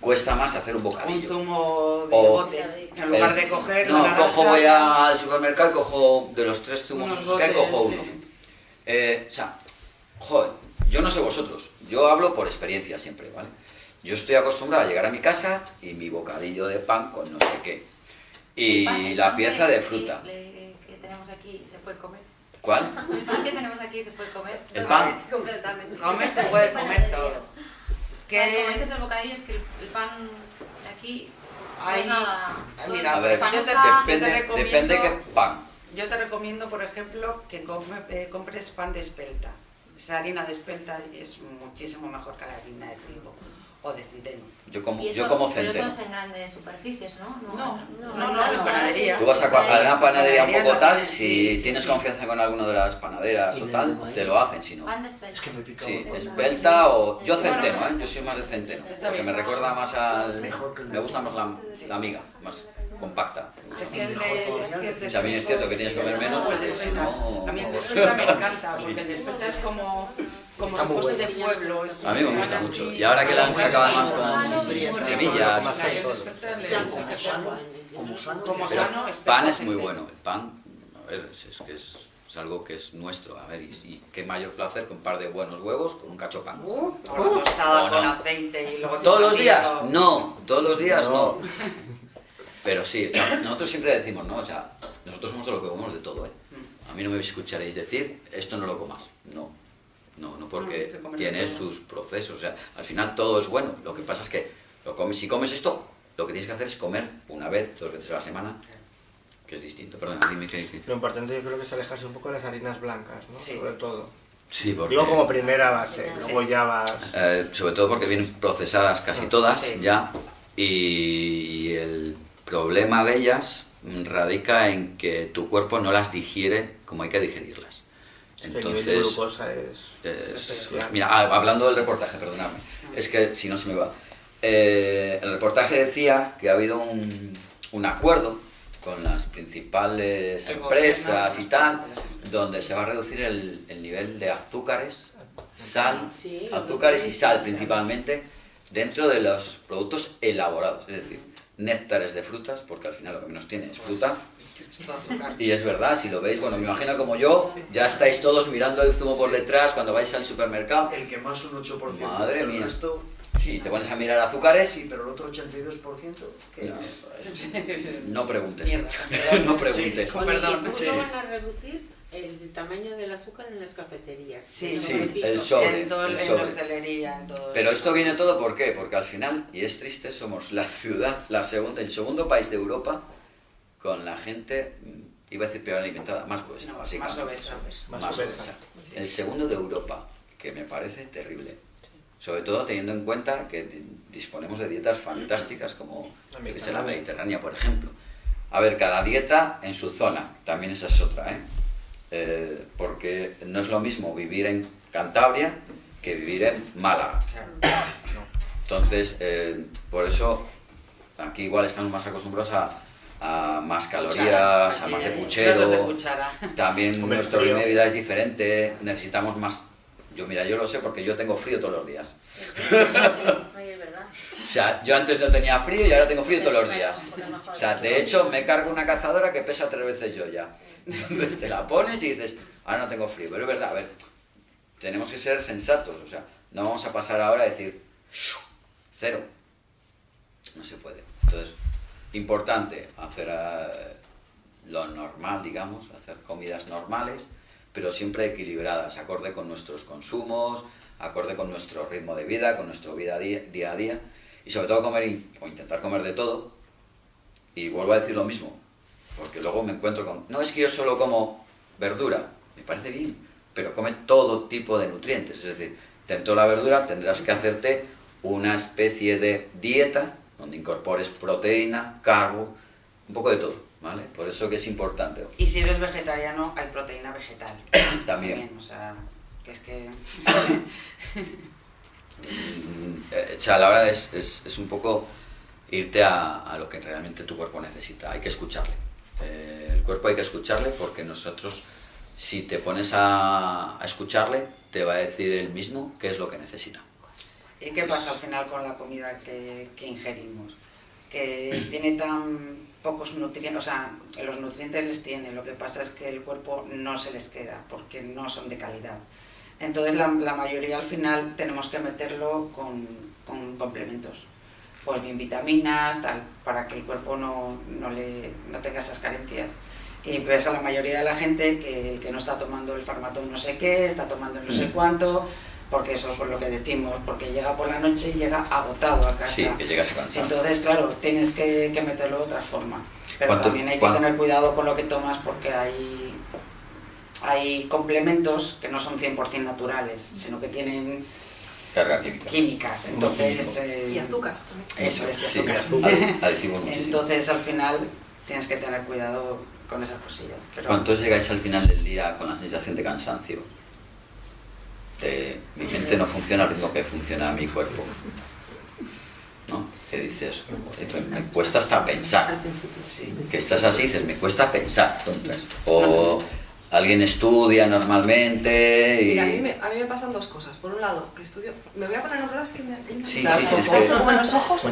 Cuesta más hacer un Un bocadillo. zumo de O- bote. En lugar de coger No, la cojo, voy al supermercado y cojo de los tres zumos que botes, cojo sí. uno. Eh, o sea, joder, yo no sé vosotros, yo hablo por experiencia siempre, ¿vale? Yo estoy acostumbrado a llegar a mi casa y mi bocadillo de pan con no sé qué. Y pan- la pieza de fruta. Que, que tenemos aquí se puede comer. ¿Cuál? El pan que tenemos aquí se puede comer. El pan. Concretamente. Comer se puede comer todo. Que como Que dices el bocadillo es que el, pan de aquí no Ahí-. Ah, todo mira, A ver, pan yo te- asado. yo te depende, recomiendo- depende qué pan. yo te recomiendo, por ejemplo, que come- eh, compres pan de espelta. Esa harina de espelta es muchísimo mejor que la harina de trigo o de centeno. Yo como, Y eso- yo como Pero centeno. eso es en grandes superficies, ¿no? No, no, no, no, es panadería. Tú vas a, a una panadería un poco tal, si sí, tienes sí. confianza con alguna de las panaderas o tal, te lo hacen, si no. Pan de espelta. Es que me pica Sí, espelta o... Yo centeno, ¿eh? Yo soy más de centeno. Está Porque bien. me recuerda más al... Mejor que el Me gusta más la, Sí. la miga, más compacta. Es que el de, es que el de mí es cierto que tienes que comer menos, porque si no... A mí el de espelta me encanta, porque el de espelta es como, como si fuese de pueblo. es A mí me gusta mucho. así, Y ahora que la han sacado además con semillas. Como sano. Pan es muy bueno. El pan, a ver, es, es que es, es algo que es nuestro. A ver, y, y qué mayor placer que un par de buenos huevos con un cacho pan. Uh, tostada ¿O con no? aceite y luego ¿Todos los días? No, todos los días no. No. Pero sí, o sea, nosotros siempre decimos, ¿no? O sea, nosotros somos de lo que comemos de todo, ¿eh? Mm. A mí no me escucharéis decir, esto no lo comas. No, no, no No, porque que comer tiene sus procesos. O sea, al final todo es bueno. Lo que pasa es que lo comes, si comes esto, lo que tienes que hacer es comer una vez, dos veces a la semana, que es distinto. Perdona, dime que... que- Lo importante yo creo que es alejarse un poco de las harinas blancas, ¿no? Sí. Sobre todo. Sí, porque... Digo como primera base, Sí. luego ya vas... Eh, sobre todo porque vienen procesadas casi todas Sí. ya y el problema de ellas radica en que tu cuerpo no las digiere como hay que digerirlas. el nivel de Entonces, glucosa es... es- especial. mira, ah, hablando del reportaje, perdonadme, es que si no se me va. Eh, el reportaje decía que ha habido un, un acuerdo con las principales El empresas gobierno, y tal, donde se va a reducir el, el nivel de azúcares, sal, Sí, azúcares y sal. principalmente dentro de los productos elaborados, es decir, néctares de frutas, porque al final lo que menos tiene es fruta. Esto azúcar. Y es verdad, si lo veis, bueno, me imagino como yo, ya estáis todos mirando el zumo por detrás cuando vais al supermercado. El que más un 8%. Madre el mía. resto, Sí, te pones a mirar azúcares sí, pero el otro 82%, ¿qué No. es? No preguntes. Mierda. no preguntes. Perdón. ¿y ¿Cómo Sí. van a reducir el tamaño del azúcar en las cafeterías? Sí, Sí, el sobre. en, todo, el en sobre. la hostelería, en todo Pero eso. esto viene todo ¿por qué? Porque al final, y es triste, somos la ciudad, la segunda, el segundo país de Europa con la gente, mm, iba a decir peor alimentada, más gruesa, No, básicamente. más obesa. Más Más obesa. obesa. El segundo de Europa, que me parece terrible. Sobre todo teniendo en cuenta que di- disponemos de dietas fantásticas como La la mediterránea. mediterránea, por ejemplo. A ver, cada dieta en su zona, también esa es otra, ¿eh? Eh, porque no es lo mismo vivir en Cantabria que vivir en Málaga. Entonces, eh, por eso aquí igual estamos más acostumbrados a, a más calorías, a más de puchero. cuchara. También Hombre, nuestro ritmo de vida es diferente, necesitamos más. Yo, mira, yo lo sé porque yo tengo frío todos los días. O sea, yo antes no tenía frío y ahora tengo frío todos los días. O sea, de hecho, me cargo una cazadora que pesa tres veces yo ya. Entonces te la pones y dices, ahora no tengo frío. Pero es verdad, a ver, tenemos que ser sensatos. O sea, no vamos a pasar ahora a decir, "Shu, cero. No se puede. Entonces, importante hacer eh, lo normal, digamos, hacer comidas normales, pero siempre equilibradas, acorde con nuestros consumos, acorde con nuestro ritmo de vida, con nuestro vida día, a día, y sobre todo comer o intentar comer de todo. Y vuelvo a decir lo mismo, porque luego me encuentro con, no es que yo solo como verdura, me parece bien, pero come todo tipo de nutrientes, es decir, dentro de la verdura tendrás que hacerte una especie de dieta donde incorpores proteína, carbo, un poco de todo, ¿vale? Por eso que es importante. Y si eres vegetariano, hay proteína vegetal. También. o sea, que es que... Eh, o sea, la verdad es, es, es un poco irte a, lo que realmente tu cuerpo necesita. Hay que escucharle. Eh, el cuerpo hay que escucharle porque nosotros, si te pones a, a escucharle, te va a decir él mismo qué es lo que necesita. ¿Y qué pasa al final con la comida que, que ingerimos? Que tiene tan pocos nutrientes, o sea, los nutrientes les tiene, lo que pasa es que el cuerpo no se les queda porque no son de calidad. Entonces la, la mayoría al final tenemos que meterlo con, con, complementos, pues bien vitaminas, tal, para que el cuerpo no, no, le, no tenga esas carencias. Y pues a la mayoría de la gente que, que no está tomando el farmatón no sé qué, está tomando no sé cuánto, porque eso es por lo que decimos, porque llega por la noche y llega agotado a casa. Sí, que llegas cansado. Entonces, claro, tienes que, que meterlo de otra forma. Pero también hay que tener cuidado con lo que tomas porque hay, hay complementos que no son 100% naturales, sino que tienen Carga química. químicas. Entonces, y eh, azúcar. eso es, y Sí, azúcar. Entonces, al final, tienes que tener cuidado con esas cosillas. Pero, ¿Cuántos llegáis al final del día con la sensación de cansancio? De, mi mente no funciona al ritmo que funciona mi cuerpo. ¿No? Que dices, "Esto me cuesta hasta pensar. Que estás así, dices, me cuesta pensar. O alguien estudia normalmente y... Mira, a mí, me, a mí me pasan dos cosas. Por un lado, que estudio... Me voy a poner en otro lado, es que me Sí, sí, sí, es que- como en los ojos.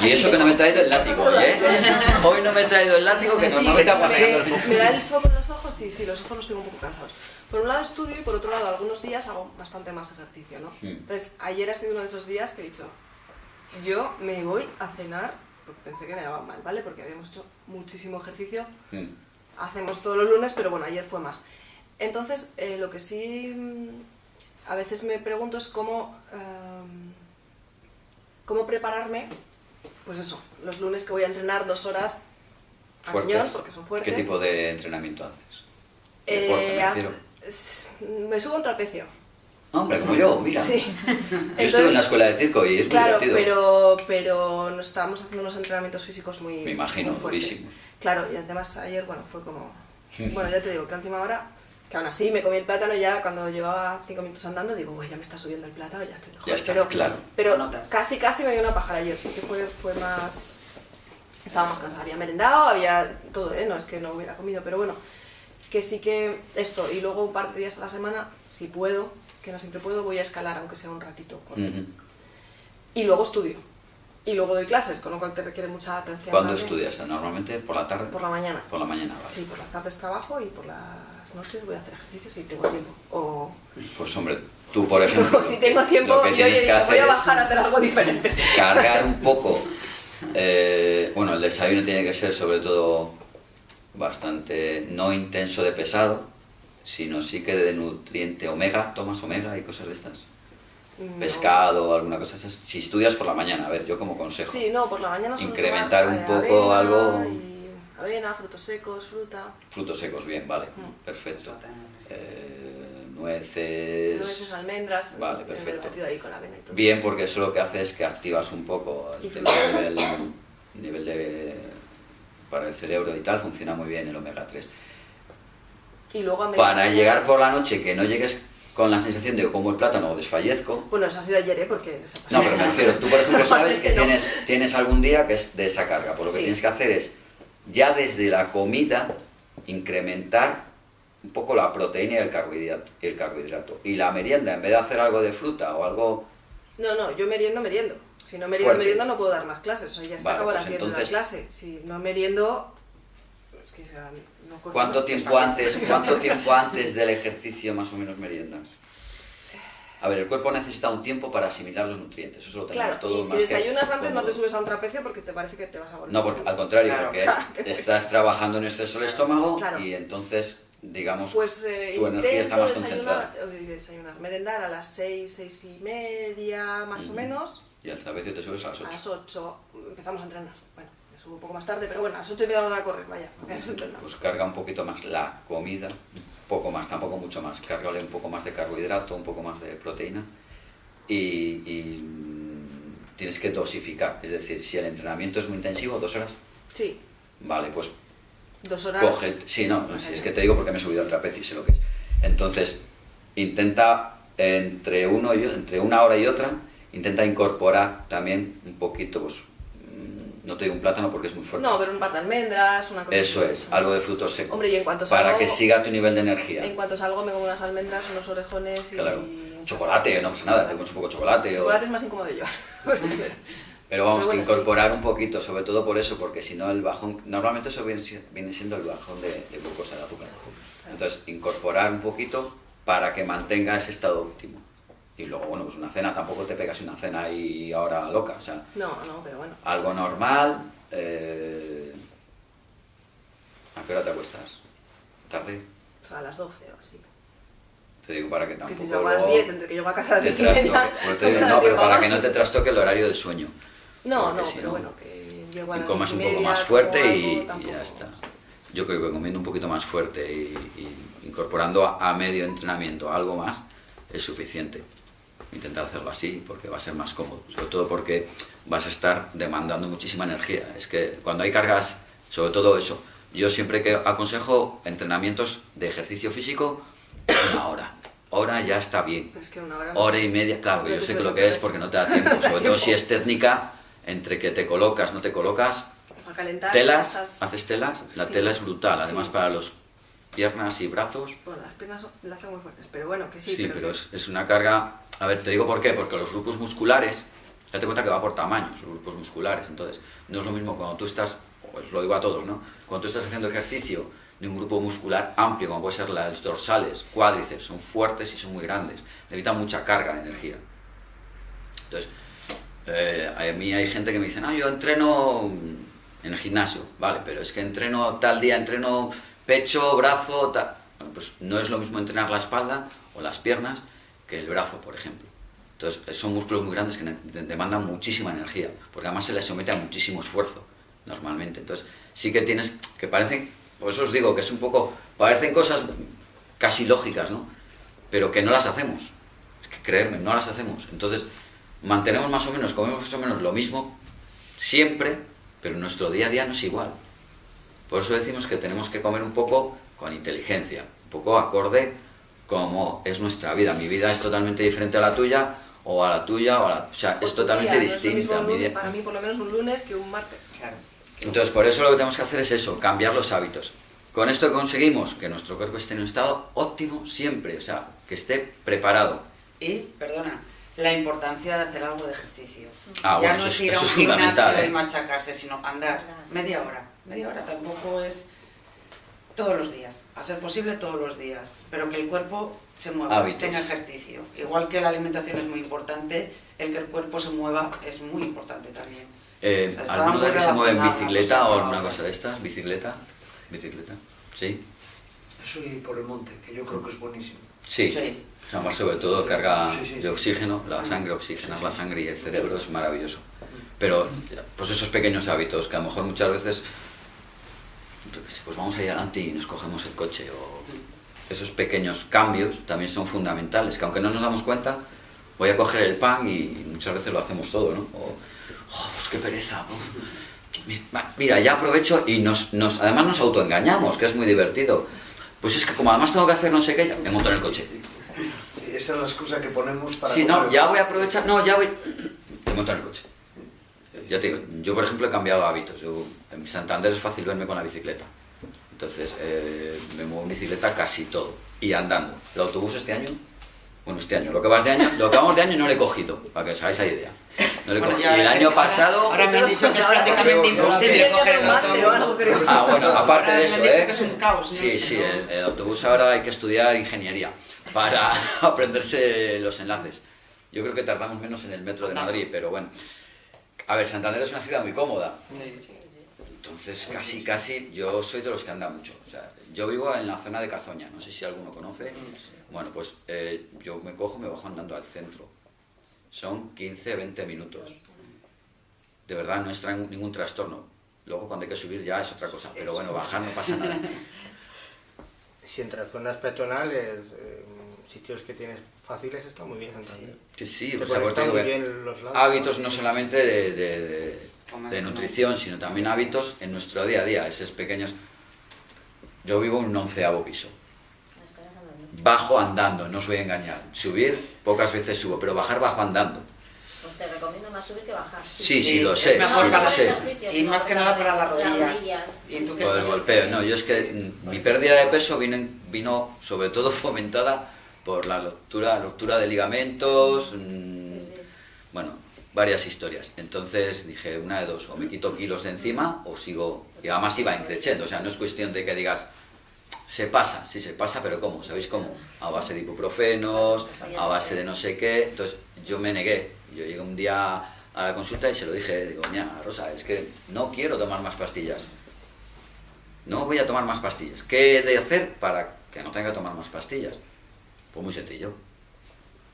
Y eso que no me he traído el látigo hoy, ¿eh? Hoy no me he traído el látigo que normalmente ha pasado. me, me da el sol con los ojos y sí, los ojos los tengo un poco cansados. Por un lado estudio y por otro lado algunos días hago bastante más ejercicio, ¿no? Mm. Entonces, ayer ha sido uno de esos días que he dicho, yo me voy a cenar, porque pensé que me daba mal, ¿vale? Porque habíamos hecho muchísimo ejercicio, Mm. Hacemos todos los lunes, pero bueno, ayer fue más. Entonces, eh, lo que sí mm, a veces me pregunto es cómo, em, cómo prepararme, pues eso, los lunes que voy a entrenar dos horas a cañón, porque son fuertes. ¿Qué tipo de entrenamiento haces? Eh, Deporte, me me subo a un trapecio. Hombre, como yo, mira. Sí. Yo estuve Entonces- en la escuela de circo y es muy Claro, divertido. pero, pero nos estábamos haciendo unos entrenamientos físicos muy, Me imagino, muy durísimos. Claro, y además ayer, bueno, fue como... Bueno, ya te digo que a última hora, que aún así me comí el plátano ya cuando llevaba cinco minutos andando, digo, "Uy, ya me está subiendo el plátano, ya estoy mejor. Ya estás, pero, claro. Pero notas. casi, casi me dio una paja ayer, sí que fue, fue más... Estaba más cansada, había merendado, había todo, ¿eh? No es que no hubiera comido, pero bueno, que sí que esto, y luego un par de días a la semana, si puedo, que no siempre puedo, voy a escalar, aunque sea un ratito. corto. Y luego estudio. Y luego doy clases, con lo cual te requiere mucha atención. ¿Cuándo estudias? ¿Normalmente por la tarde? Por la mañana. Por la mañana, vale. Sí, por las tardes trabajo y por las noches voy a hacer ejercicio si tengo tiempo. O Pues hombre, tú por ejemplo... si tengo tiempo, lo que yo tienes he que dicho, voy a es bajar a hacer algo diferente. cargar un poco... eh, bueno, el desayuno tiene que ser sobre todo bastante no intenso de pesado, sino sí que de nutriente omega. ¿Tomas omega y cosas de estas? No. Pescado alguna cosa de esas. Si estudias por la mañana, a ver, yo como consejo. Sí, no, por la mañana Incrementar un poco avena algo- y avena, frutos secos, fruta. Frutos secos, bien, vale, Mm. perfecto. Eh, nueces... Nueces, almendras. Vale, perfecto. ahí con la avena y todo. Bien, porque eso lo que hace es que activas un poco el tema nivel de... para el cerebro y tal, funciona muy bien el omega 3. Y luego a Para llegar por la noche, que no llegues con la sensación de como el plátano o desfallezco. Bueno, eso ha sido ayer, ¿eh? Porque... No, pero me refiero, tú por ejemplo sabes que tienes, tienes algún día que es de esa carga, por lo que Sí. tienes que hacer es ya desde la comida incrementar un poco la proteína y el carbohidrato, y el carbohidrato. Y la merienda, en vez de hacer algo de fruta o algo No, no, yo meriendo, meriendo. Si no meriendo, Fuerte. meriendo no puedo dar más clases. O sea, ya está Vale, acabo pues las 10 de entonces- la clase. Si no meriendo... Es que, sea, no ¿Cuánto tiempo antes, cuánto tiempo antes del ejercicio más o menos meriendas? A ver, el cuerpo necesita un tiempo para asimilar los nutrientes, eso lo tenemos Claro, todos y si más que desayunas antes no te subes a un trapecio porque te parece que te vas a volver. No, porque, al contrario, Claro. porque Claro. estás trabajando en exceso el estómago y entonces, digamos, Pues eh, tu energía está más concentrada. desayunar, eh, desayunar, merendar a las 6, 6 y media más o Ujú. menos. Y al trapecio te subes a las A 8. las 8 empezamos a entrenar. Bueno, subo un poco más tarde, pero bueno, a las 8 empezamos a correr, vaya. Pues carga un poquito más la comida, poco más, tampoco mucho más. Cárgale un poco más de carbohidrato, un poco más de proteína y, y, tienes que dosificar. Es decir, si el entrenamiento es muy intensivo, dos horas, Sí, Vale, pues dos horas. coge... Sí, no, si es que te digo porque me he subido al trapecio y sé lo que es. Entonces, intenta entre, uno y, entre una hora y otra, intenta incorporar también un poquito, pues, no te digo un plátano porque es muy fuerte. No, pero un par de almendras, una cosa Eso así. es, algo de frutos secos. Hombre, y en cuanto Para salgo- que siga tu nivel de energía. En cuanto salgo me como unas almendras, unos orejones y... Claro. Chocolate, no pasa nada, te comes un poco de chocolate. El o- chocolate es más incómodo de llevar. Pero vamos, bueno, que incorporar un poquito, sobre todo por eso, porque si no el bajón, normalmente eso viene siendo el bajón de, de glucosa, de azúcar. Entonces, incorporar un poquito para que mantenga ese estado óptimo. Y luego, bueno, pues una cena, tampoco te pegas una cena y ahora loca, o sea, No, no, pero bueno. algo normal. eh, ¿A qué hora te acuestas? ¿Tarde? A las 12 o así. Te digo para que Que tampoco si salgo a las luego 10, entre que llego a casa a las te 10 y media... Pues te digo, no, pero para que no te trastoque el horario del sueño. No, no, si pero no- bueno, que llego a y las comas un 10 y poco más fuerte y, algo, y ya está. Yo creo que comiendo un poquito más fuerte y, y incorporando a, a medio entrenamiento algo más es suficiente. Intentar hacerlo así porque va a ser más cómodo, sobre todo porque vas a estar demandando muchísima energía. Es que cuando hay cargas, sobre todo eso, yo siempre que aconsejo entrenamientos de ejercicio físico, una hora. Hora ya está bien. Es que una hora... Hora y media, claro, que yo sé que lo que es porque no te da tiempo, sobre todo si es técnica, entre que te colocas, no te colocas, calentar... telas, haces telas, la Sí. tela es brutal, además Sí. para los piernas y brazos, Bueno, las piernas las tengo muy fuertes, pero bueno, que sí. sí, pero que- es, es una carga, a ver, te digo por qué, porque los grupos musculares, date cuenta que va por tamaños, los grupos musculares, entonces, no es lo mismo cuando tú estás, pues lo digo a todos, ¿no? Cuando tú estás haciendo ejercicio de un grupo muscular amplio, como puede ser las dorsales, cuádriceps, son fuertes y son muy grandes, necesitan mucha carga de energía. Entonces, eh, a mí hay gente que me dice, no, yo entreno en el gimnasio, vale, pero es que entreno tal día, entreno pecho, brazo, tal. Bueno, pues no es lo mismo entrenar la espalda o las piernas que el brazo, por ejemplo. Entonces, eh, son músculos muy grandes que demandan muchísima energía, porque además se les somete a muchísimo esfuerzo, normalmente. Entonces, sí que tienes, que parecen, por eso os digo que es un poco, parecen cosas casi lógicas, ¿no? Pero que no las hacemos. Es que creerme, no las hacemos. Entonces, mantenemos más o menos, comemos más o menos lo mismo siempre, pero nuestro día a día no es igual. Por eso decimos que tenemos que comer un poco con inteligencia, un poco acorde como es nuestra vida. Mi vida es totalmente diferente a la tuya, o a la tuya, o a la... O sea, es tu totalmente día, no es lo mismo distinta. lunes- Para mí, por lo menos, un lunes que un martes. Claro. entonces, por eso lo que tenemos que hacer es eso, cambiar los hábitos. Con esto conseguimos que nuestro cuerpo esté en un estado óptimo siempre, o sea, que esté preparado. Y, perdona, la importancia de hacer algo de ejercicio. Ah, ya bueno, no eso es es- ir a un gimnasio ¿eh? y machacarse, sino andar media hora. Media hora tampoco es todos los días, a ser posible todos los días, pero que el cuerpo se mueva, Hábitos. tenga ejercicio. Igual que la alimentación es muy importante, el que el cuerpo se mueva es muy importante también. Eh, ¿Alguno de que se mueve en bicicleta o alguna no. cosa de estas? ¿Bicicleta? ¿Bicicleta? ¿Sí? Eso y por el monte, que yo creo que es buenísimo. Sí. Sí. Además, sobre todo carga Sí, sí, sí. de oxígeno, la sangre, oxigenas la sangre y el cerebro es maravilloso. Pero, pues esos pequeños hábitos que a lo mejor muchas veces, pues vamos a ir adelante y nos cogemos el coche o esos pequeños cambios también son fundamentales, que aunque no nos damos cuenta, voy a coger el pan y muchas veces lo hacemos todo, ¿no? O, oh, pues qué pereza. oh. Mira, ya aprovecho y nos, nos, además nos autoengañamos, que es muy divertido. Pues es que como además tengo que hacer no sé qué, ya me monto en el coche. Esa es la excusa que ponemos para... Sí, no, ya voy a aprovechar, no, ya voy. Me monto en el coche. Ya te digo, yo por ejemplo he cambiado hábitos. Yo, en Santander es fácil verme con la bicicleta. Entonces eh, me muevo en bicicleta casi todo. Y andando. El autobús este año, bueno, este año, lo que vas de año, lo que vamos de año no le he cogido, para que os hagáis la idea. No le he Bueno, cogido. ya Y el año pasado. Ahora me han dicho que es prácticamente imposible coger el autobús. Ah, bueno, aparte Ahora de me han eso, dicho ¿eh? que es un caos, Sí, sí, ¿no? el, el autobús ahora hay que estudiar ingeniería para aprenderse los enlaces. Yo creo que tardamos menos en el metro de Madrid, pero bueno. A ver, Santander es una ciudad muy cómoda. Entonces, casi, casi, yo soy de los que andan mucho. O sea, yo vivo en la zona de Cazoña, no sé si alguno conoce. Bueno, pues eh, yo me cojo, me bajo andando al centro. Son 15, 20 minutos. De verdad, no es tra- ningún trastorno. Luego, cuando hay que subir ya es otra cosa. Pero bueno, bajar no pasa nada. Si entre zonas peatonales, eh, sitios que tienes fáciles, está muy bien Santander. Sí, sí, Te o sea, pues te digo que bien los lados. hábitos no solamente de, de- de de nutrición, sino también hábitos en nuestro día a día, esos pequeños... Yo vivo en un onceavo piso. Bajo andando, no os voy a engañar. Subir, pocas veces subo, pero bajar bajo andando. Pues te recomiendo más subir que bajar. Sí, sí, Sí, lo es sé, mejor sí, para lo sé. Y más que nada para las rodillas. Y tú que Por el golpeo, no, yo es que mi pérdida de peso vino, vino sobre todo fomentada por la ruptura, de ligamentos, mm, bueno, varias historias. Entonces dije, una de dos, o me quito kilos de encima o sigo, y además iba increciendo, o sea, no es cuestión de que digas, se pasa, sí se pasa, pero ¿cómo? ¿Sabéis cómo? A base de ibuprofenos, a base de no sé qué, entonces yo me negué. Yo llegué un día a la consulta y se lo dije, digo, ña, Rosa, es que no quiero tomar más pastillas. No voy a tomar más pastillas. ¿Qué he de hacer para que no tenga que tomar más pastillas? Pues muy sencillo.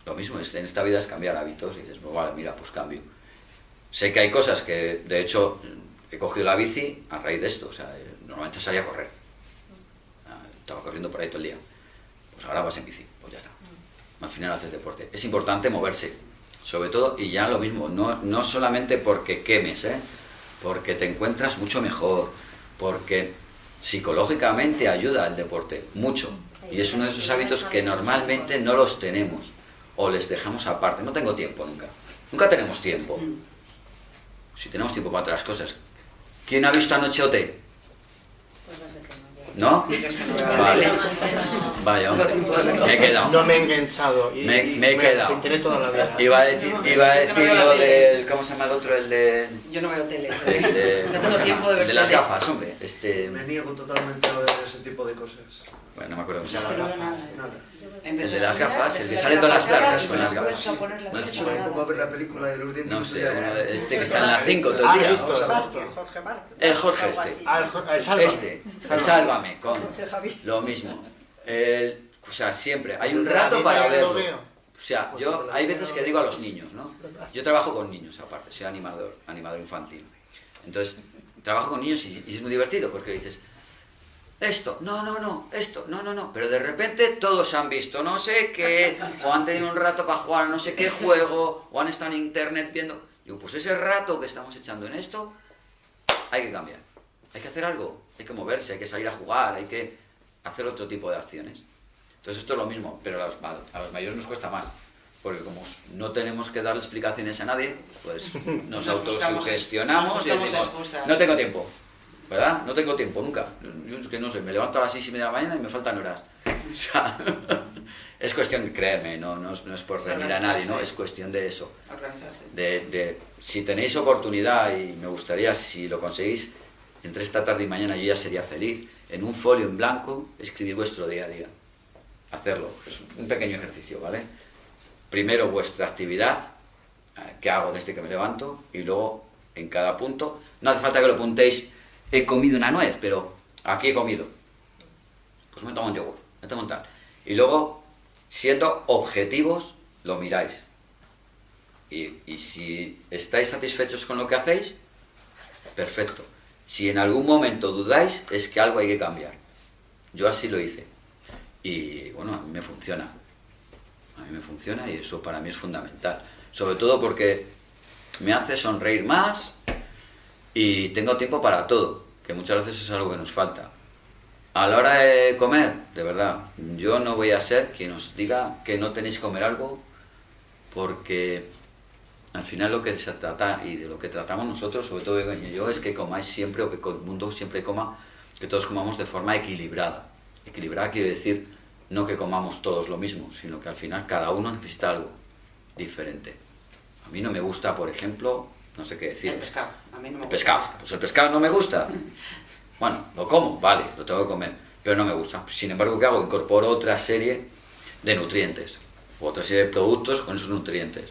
Lo mismo en esta vida es cambiar hábitos. Y dices, pues vale, mira, pues cambio. Sé que hay cosas que, de hecho, he cogido la bici a raíz de esto. O sea, normalmente salía a correr. Estaba corriendo por ahí todo el día. Pues ahora vas en bici, pues ya está. Al final haces deporte. Es importante moverse, sobre todo, y ya lo mismo, no, no solamente porque quemes, ¿eh? porque te encuentras mucho mejor, porque psicológicamente ayuda el deporte, mucho. Y es uno de esos hábitos que normalmente no los tenemos o les dejamos aparte. No tengo tiempo nunca. Nunca tenemos tiempo. Si tenemos tiempo para otras cosas. ¿Quién ha visto anoche OT? Pues no Vale. Vaya, hombre. Me he quedado. No me he enganchado y, Me- me he quedado. pintaré toda la vida. Iba a decir, iba a Yo no decir lo tele. del. ¿Cómo se llama el otro? El de. Yo no veo tele. no ¿cómo tengo tiempo de ver El de las gafas, hombre. Este. Me niego totalmente a ver ese tipo de cosas. Bueno, no me acuerdo cómo se Es que llama. no. Nada. El de las gafas, el que sale todas las tardes con las gafas. No a ver la película de los No pues sé, este que está en las 5 todo Ah, el día. listo. Jorge Marc. El Jorge este. Ah, Sálvame. Este, el Sálvame, con lo mismo. El, o sea, siempre. Hay un rato para verlo. veo. O sea, yo hay veces que digo a los niños, ¿no? Yo trabajo con niños aparte, soy animador, animador infantil. Entonces, trabajo con niños y, y es muy divertido porque dices, esto, no, no, no, esto, no, no, no. Pero de repente todos han visto no sé qué, o han tenido un rato para jugar a no sé qué juego, o han estado en internet viendo. Digo, pues ese rato que estamos echando en esto, hay que cambiar. Hay que hacer algo, hay que moverse, hay que salir a jugar, hay que hacer otro tipo de acciones. Entonces esto es lo mismo, pero a los, ma- a los mayores nos cuesta más. Porque como no tenemos que darle explicaciones a nadie, pues nos, Nos buscamos- autosugestionamos nos y decimos, no tengo tiempo. ¿Verdad? No tengo tiempo nunca. Yo es que no sé, me levanto a las seis y media de la mañana y me faltan horas. O sea, es cuestión, créeme, no, no, es, no es por reñir a nadie, ¿no? Es cuestión de eso Organizarse. de, de- si tenéis oportunidad y me gustaría si lo conseguís entre esta tarde y mañana yo ya sería feliz en un folio en blanco escribir vuestro día a día hacerlo es un pequeño ejercicio vale primero vuestra actividad eh, que hago desde que me levanto y luego en cada punto no hace falta que lo apuntéis he comido una nuez pero aquí he comido pues me tomo un yogur me tomo un tal y luego siendo objetivos lo miráis y, y si estáis satisfechos con lo que hacéis, perfecto. Si en algún momento dudáis, es que algo hay que cambiar. Yo así lo hice. Y bueno, a mí me funciona. A mí me funciona y eso para mí es fundamental. Sobre todo porque me hace sonreír más y tengo tiempo para todo, que muchas veces es algo que nos falta. A la hora de comer, de verdad, yo no voy a ser quien os diga que no tenéis que comer algo porque al final lo que se trata y de lo que tratamos nosotros, sobre todo yo, es que comáis siempre o que el mundo siempre coma, que todos comamos de forma equilibrada. Equilibrada quiere decir no que comamos todos lo mismo, sino que al final cada uno necesita algo diferente. A mí no me gusta, por ejemplo, no sé qué decir. El pescado. A mí no me El gusta pescado. el pescado. Pues el pescado no me gusta. Bueno, lo como, vale, lo tengo que comer, pero no me gusta. Sin embargo, ¿qué hago? Incorporo otra serie de nutrientes, o otra serie de productos con esos nutrientes.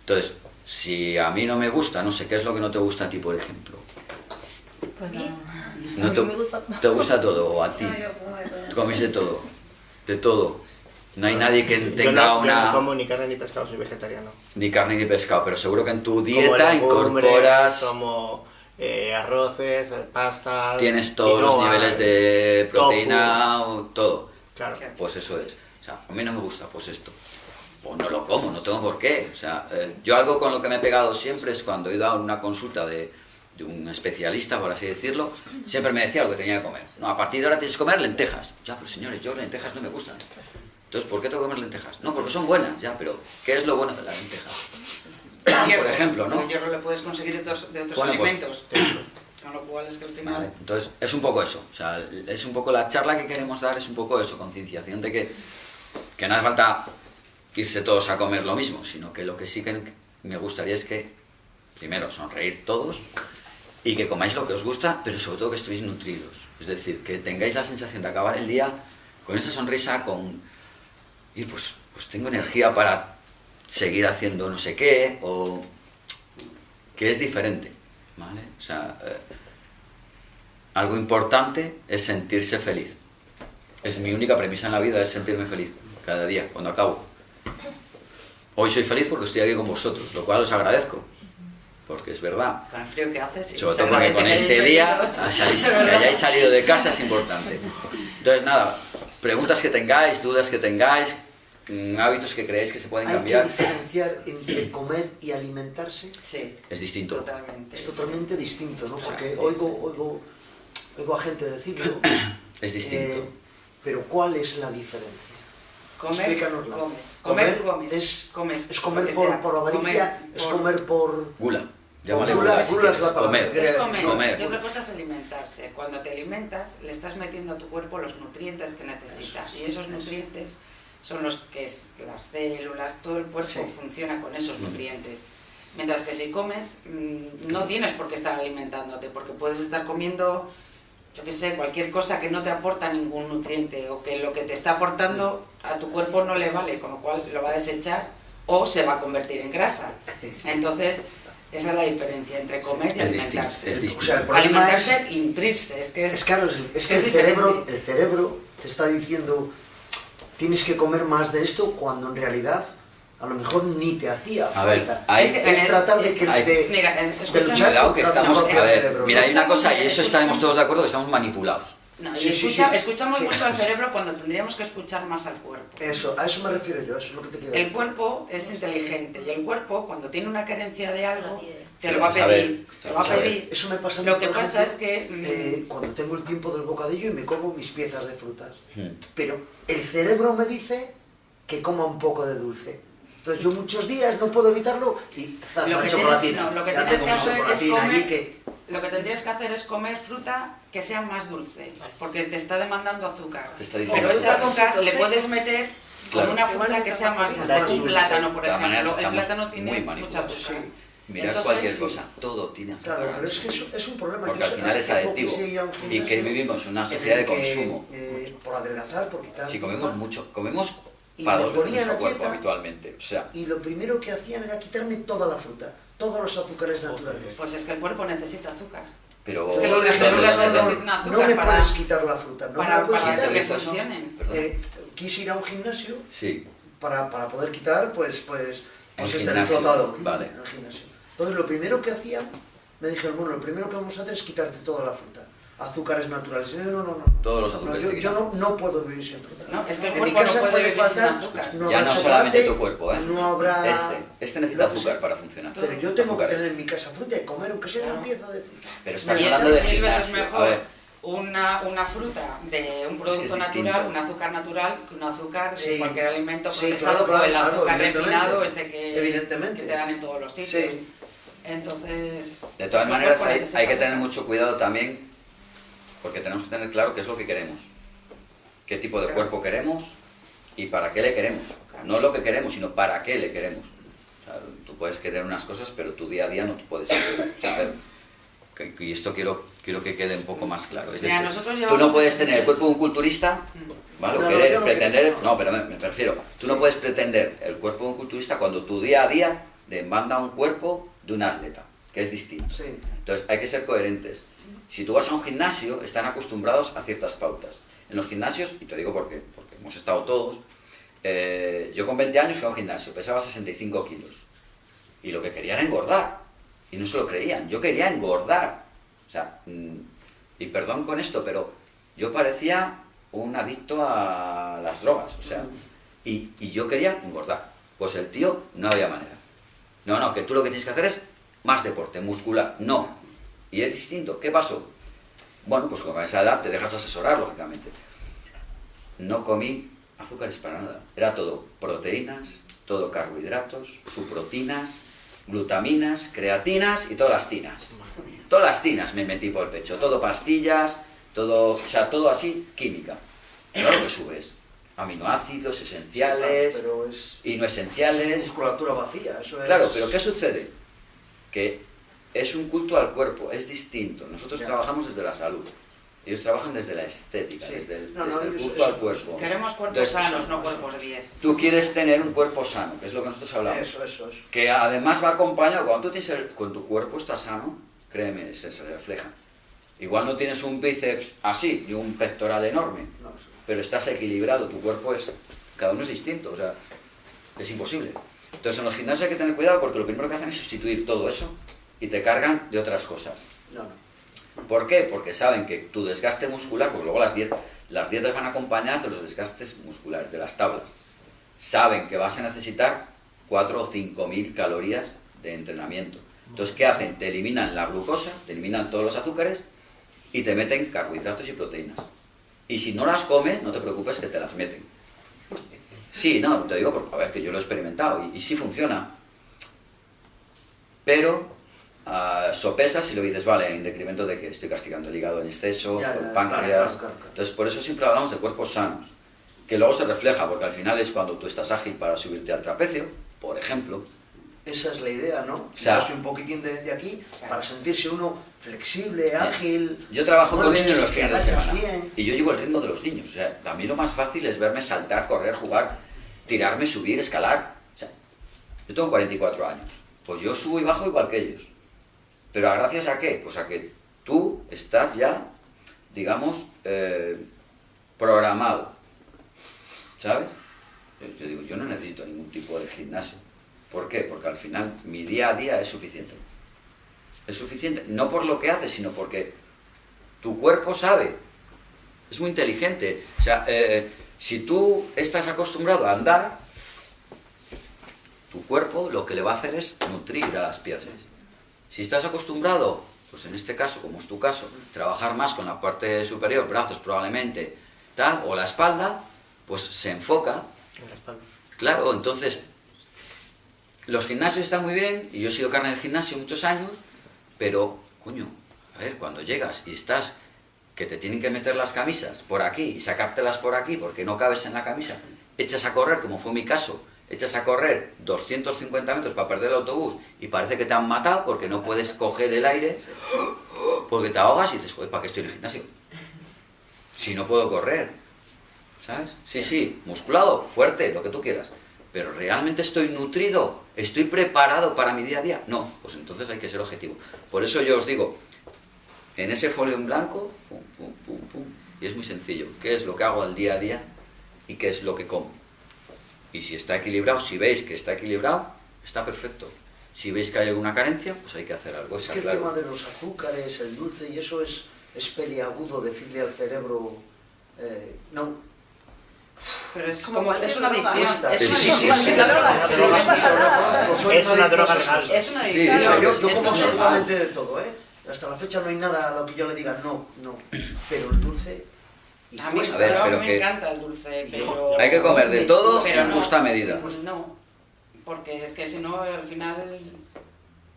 Entonces, si a mí no me gusta, no sé, ¿qué es lo que no te gusta a ti, por ejemplo? Pues. No A mí te, me gusta todo. ¿Te gusta todo, o a ti? No, yo como de todo. Comes de todo, de todo. No hay nadie que Yo tenga no, yo una... no como ni carne ni pescado, soy vegetariano. Ni carne ni pescado, pero seguro que en tu Como dieta legumbres, incorporas... Como eh, arroces, pastas. Tienes todos los niveles de tofu. proteína, o todo. Claro. Pues eso es. O sea, a mí no me gusta, pues esto. Pues no lo como, no tengo por qué. O sea, eh, yo algo con lo que me he pegado siempre es cuando he ido a una consulta de, de un especialista, por así decirlo, siempre me decía lo que tenía que comer. No, a partir de ahora tienes que comer lentejas. Ya, pero señores, yo lentejas no me gustan. Entonces, ¿por qué tengo que comer lentejas? No, porque son buenas, ya, pero ¿qué es lo bueno de las lentejas? por ejemplo, ¿no? El hierro lo puedes conseguir de otros, de otros Bueno, pues, alimentos. Con lo cual es que al final... Vale, entonces es un poco eso, o sea, es un poco la charla que queremos dar, es un poco eso, concienciación de que, que no hace falta irse todos a comer lo mismo, sino que lo que sí que me gustaría es que, primero, sonreír todos y que comáis lo que os gusta, pero sobre todo que estéis nutridos. Es decir, que tengáis la sensación de acabar el día con esa sonrisa, con... Y pues, pues tengo energía para seguir haciendo no sé qué, o que es diferente, ¿vale? O sea, eh, algo importante es sentirse feliz. Es mi única premisa en la vida, es sentirme feliz cada día, cuando acabo. Hoy soy feliz porque estoy aquí con vosotros, lo cual os agradezco, porque es verdad. Con el frío que hace, sí. Sobre todo porque con este día que hayáis salido de casa es importante. Entonces, nada, preguntas que tengáis, dudas que tengáis, mm, hábitos que creéis que se pueden Hay que cambiar, diferenciar entre comer y alimentarse. Sí, es distinto. totalmente. Es totalmente distinto, ¿no? Porque oigo, oigo, oigo a gente decirlo. Es distinto. eh, pero ¿cuál es la diferencia? Comer, comes. Comer, Comer comes. es- comes. ¿Es comer por, por avaricia? Comer ¿Es comer por...? Gula. Llámale Gula, gula, si quieres. Comer. que Es comer. Comer. Y otra cosa es alimentarse. Cuando te alimentas, le estás metiendo a tu cuerpo los nutrientes que necesita. Y esos nutrientes son los que es, las células, todo el cuerpo Sí. funciona con esos nutrientes. Mientras que si comes, mm, no tienes por qué estar alimentándote, porque puedes estar comiendo, yo qué sé, cualquier cosa que no te aporta ningún nutriente o que lo que te está aportando a tu cuerpo no le vale, con lo cual lo va a desechar o se va a convertir en grasa. Entonces, esa es la diferencia entre comer y Es distinto, alimentarse. es O sea, el problema es, Alimentarse y nutrirse, es que es... es claro, es, es que es el cerebro, el cerebro te está diciendo tienes que comer más de esto cuando en realidad a lo mejor ni te hacía A ver, falta. hay- es, es tratar de es que hay- de- Mira, de luchar que estamos, a ver, mira, hay una cosa, y eso estaremos escúchame. todos de acuerdo, que estamos manipulados. No, y Sí, escucha- sí. escuchamos Sí. mucho al cerebro cuando tendríamos que escuchar más al cuerpo. Eso, a eso me refiero yo, eso es lo que te quiero El decir. cuerpo es inteligente y el cuerpo, cuando tiene una carencia de algo, te Lo va a pedir. Te lo va a pedir. Eso me pasa Lo que pasa ejemplo, es que, mm, eh, cuando tengo el tiempo del bocadillo y me como mis piezas de frutas. Pero el cerebro me dice que coma un poco de dulce. Entonces yo muchos días no puedo evitarlo y zas, Lo que chocolatina. tienes- no, lo que Ya tienes tengo que mi hacer es chocolatina comer- allí que- Lo que tendrías que hacer es comer fruta que sea más dulce, porque te está demandando azúcar. Te está diciendo Pero ese azúcar. le puedes meter Claro. con una fruta que sea más dulce. Un plátano, por ejemplo. El plátano muy tiene mucha azúcar. Mirad Entonces, cualquier sí. cosa, todo tiene azúcar. Claro, pero es que eso es un problema. Porque Yo al final es adictivo. Y que vivimos en una sociedad de consumo. eh, por adelgazar, por quitar... Si comemos mucho, comemos Y para dos veces nuestro cuerpo habitualmente. O sea, Y lo primero que hacían era quitarme toda la fruta, todos los azúcares naturales. Pues es que el cuerpo necesita azúcar. pero... Es que los pero- células pero- necesitan no me para- puedes quitar la fruta, no para- me puedes para quitar. que funcionen. Eh, quise ir a un gimnasio Sí, para, para poder quitar, pues, pues, pues El gimnasio, flotador. vale. En el gimnasio. Entonces, lo primero que hacían, me dijeron, bueno, lo primero que vamos a hacer es quitarte toda la fruta. Azúcares naturales. No, no, no. no. Todos los No, azúcares yo, te yo no, no puedo vivir sin fruta. No, es que el en cuerpo mi casa no puede vivir sin faltar, azúcar. no ya habrá no chocolate, solamente tu cuerpo, ¿eh? No habrá... Este, este necesita azúcar para funcionar. Pero yo tengo que tener en mi casa fruta y comer, aunque sea una pieza de fruta. Pero estás Y hablando de es mil veces gimnasio. A mejor ver, una, una fruta de un producto es natural, un azúcar natural, que un azúcar de Sí. cualquier alimento Sí, procesado claro, o el claro, azúcar refinado este que, Evidentemente. que te dan en todos los sitios. Sí. Entonces... de todas maneras hay, que tener mucho cuidado también, porque tenemos que tener claro qué es lo que queremos. Qué tipo de cuerpo queremos y para qué le queremos. No lo que queremos, sino para qué le queremos. O sea, tú puedes querer unas cosas, pero tu día a día no te puedes saber. Y esto quiero, quiero que quede un poco más claro. Es Mira, decir, nosotros tú no puedes tener el cuerpo de un culturista, ¿vale? No, querer, no pretender... No, pero me, me refiero, tú no puedes pretender el cuerpo de un culturista cuando tu día a día demanda un cuerpo de un atleta, que es distinto. Sí. Entonces hay que ser coherentes. Si tú vas a un gimnasio, están acostumbrados a ciertas pautas. En los gimnasios, y te digo por qué, porque hemos estado todos, eh, yo con 20 años fui a un gimnasio, pesaba 65 kilos. Y lo que quería era engordar. Y no se lo creían, yo quería engordar. O sea, mm, y perdón con esto, pero yo parecía un adicto a las drogas. O sea, y, y yo quería engordar. Pues el tío no había manera. No, no, que tú lo que tienes que hacer es más deporte, muscular. No. Y es distinto. ¿Qué pasó? Bueno, pues con esa edad te dejas asesorar, lógicamente. No comí azúcares para nada. Era todo proteínas, todo carbohidratos, suprotinas, glutaminas, creatinas y todas las tinas. Todas las tinas me metí por el pecho. Todo pastillas, todo, o sea, todo así, química. Claro que subes. Aminoácidos esenciales y no esenciales. musculatura vacía, eso es... Claro, pero ¿qué sucede? Que es un culto al cuerpo, es distinto. Nosotros trabajamos desde la salud. Ellos trabajan desde la estética, desde el, culto al cuerpo. Queremos cuerpos sanos, no cuerpos 10. Tú quieres tener un cuerpo sano, que es lo que nosotros hablamos. Eso, eso, eso. Que además va acompañado, cuando tú tienes el, con tu cuerpo está sano, créeme, se, se refleja. Igual no tienes un bíceps así, ni un pectoral enorme, pero estás equilibrado, tu cuerpo es, cada uno es distinto, o sea, es imposible. Entonces en los gimnasios hay que tener cuidado porque lo primero que hacen es sustituir todo eso y te cargan de otras cosas. No, no. ¿Por qué? Porque saben que tu desgaste muscular, porque luego las dietas, las dietas van acompañadas de los desgastes musculares, de las tablas. Saben que vas a necesitar 4 o 5 mil calorías de entrenamiento. Entonces, ¿qué hacen? Te eliminan la glucosa, te eliminan todos los azúcares y te meten carbohidratos y proteínas. Y si no las comes, no te preocupes que te las meten. Sí, no, te digo porque, a ver, que yo lo he experimentado y, sí funciona. Pero uh, sopesas y lo dices, vale, en decremento de que estoy castigando el hígado en exceso, el páncreas. Entonces, por eso siempre hablamos de cuerpos sanos, que luego se refleja, porque al final es cuando tú estás ágil para subirte al trapecio, por ejemplo, esa es la idea, ¿no? O sea, un poquitín de, aquí para sentirse uno flexible, ágil. Yo trabajo con niños los fines de semana y yo llevo el ritmo de los niños. O sea, a mí lo más fácil es verme saltar, correr, jugar, tirarme, subir, escalar. O sea, yo tengo 44 años. Pues yo subo y bajo igual que ellos. Pero gracias a qué? Pues a que tú estás ya, digamos, eh, programado. ¿Sabes? Yo digo, yo no necesito ningún tipo de gimnasio. ¿Por qué? Porque al final mi día a día es suficiente. Es suficiente, no por lo que haces, sino porque tu cuerpo sabe. Es muy inteligente. O sea, eh, si tú estás acostumbrado a andar, tu cuerpo lo que le va a hacer es nutrir a las piezas. Si estás acostumbrado, pues en este caso, como es tu caso, trabajar más con la parte superior, brazos probablemente, tal, o la espalda, pues se enfoca. Claro, entonces los gimnasios están muy bien, y yo he sido carne del gimnasio muchos años, pero, coño, a ver, cuando llegas y estás, que te tienen que meter las camisas por aquí y sacártelas por aquí porque no cabes en la camisa, echas a correr, como fue mi caso, echas a correr 250 metros para perder el autobús y parece que te han matado porque no puedes coger el aire, porque te ahogas y dices, joder, ¿para qué estoy en el gimnasio? Si no puedo correr, ¿sabes? Sí, sí, musculado, fuerte, lo que tú quieras pero ¿realmente estoy nutrido? ¿Estoy preparado para mi día a día? No, pues entonces hay que ser objetivo. Por eso yo os digo, en ese folio en blanco, pum, pum, pum, pum, y es muy sencillo, ¿qué es lo que hago al día a día y qué es lo que como? Y si está equilibrado, si veis que está equilibrado, está perfecto. Si veis que hay alguna carencia, pues hay que hacer algo. Es que el tema de los azúcares, el dulce y eso es, es peliagudo decirle al cerebro, eh, no, pero es como, es una adicción. Es una droga. Es una droga legal. Es una adicción. Yo, yo como solamente de todo, ¿eh? Hasta la fecha no hay nada a lo que yo le diga no, no. Pero el dulce... A mí, a ver, pero me encanta el dulce, pero... Hay que comer de todo pero en justa medida. Pues no, porque es que si no, al final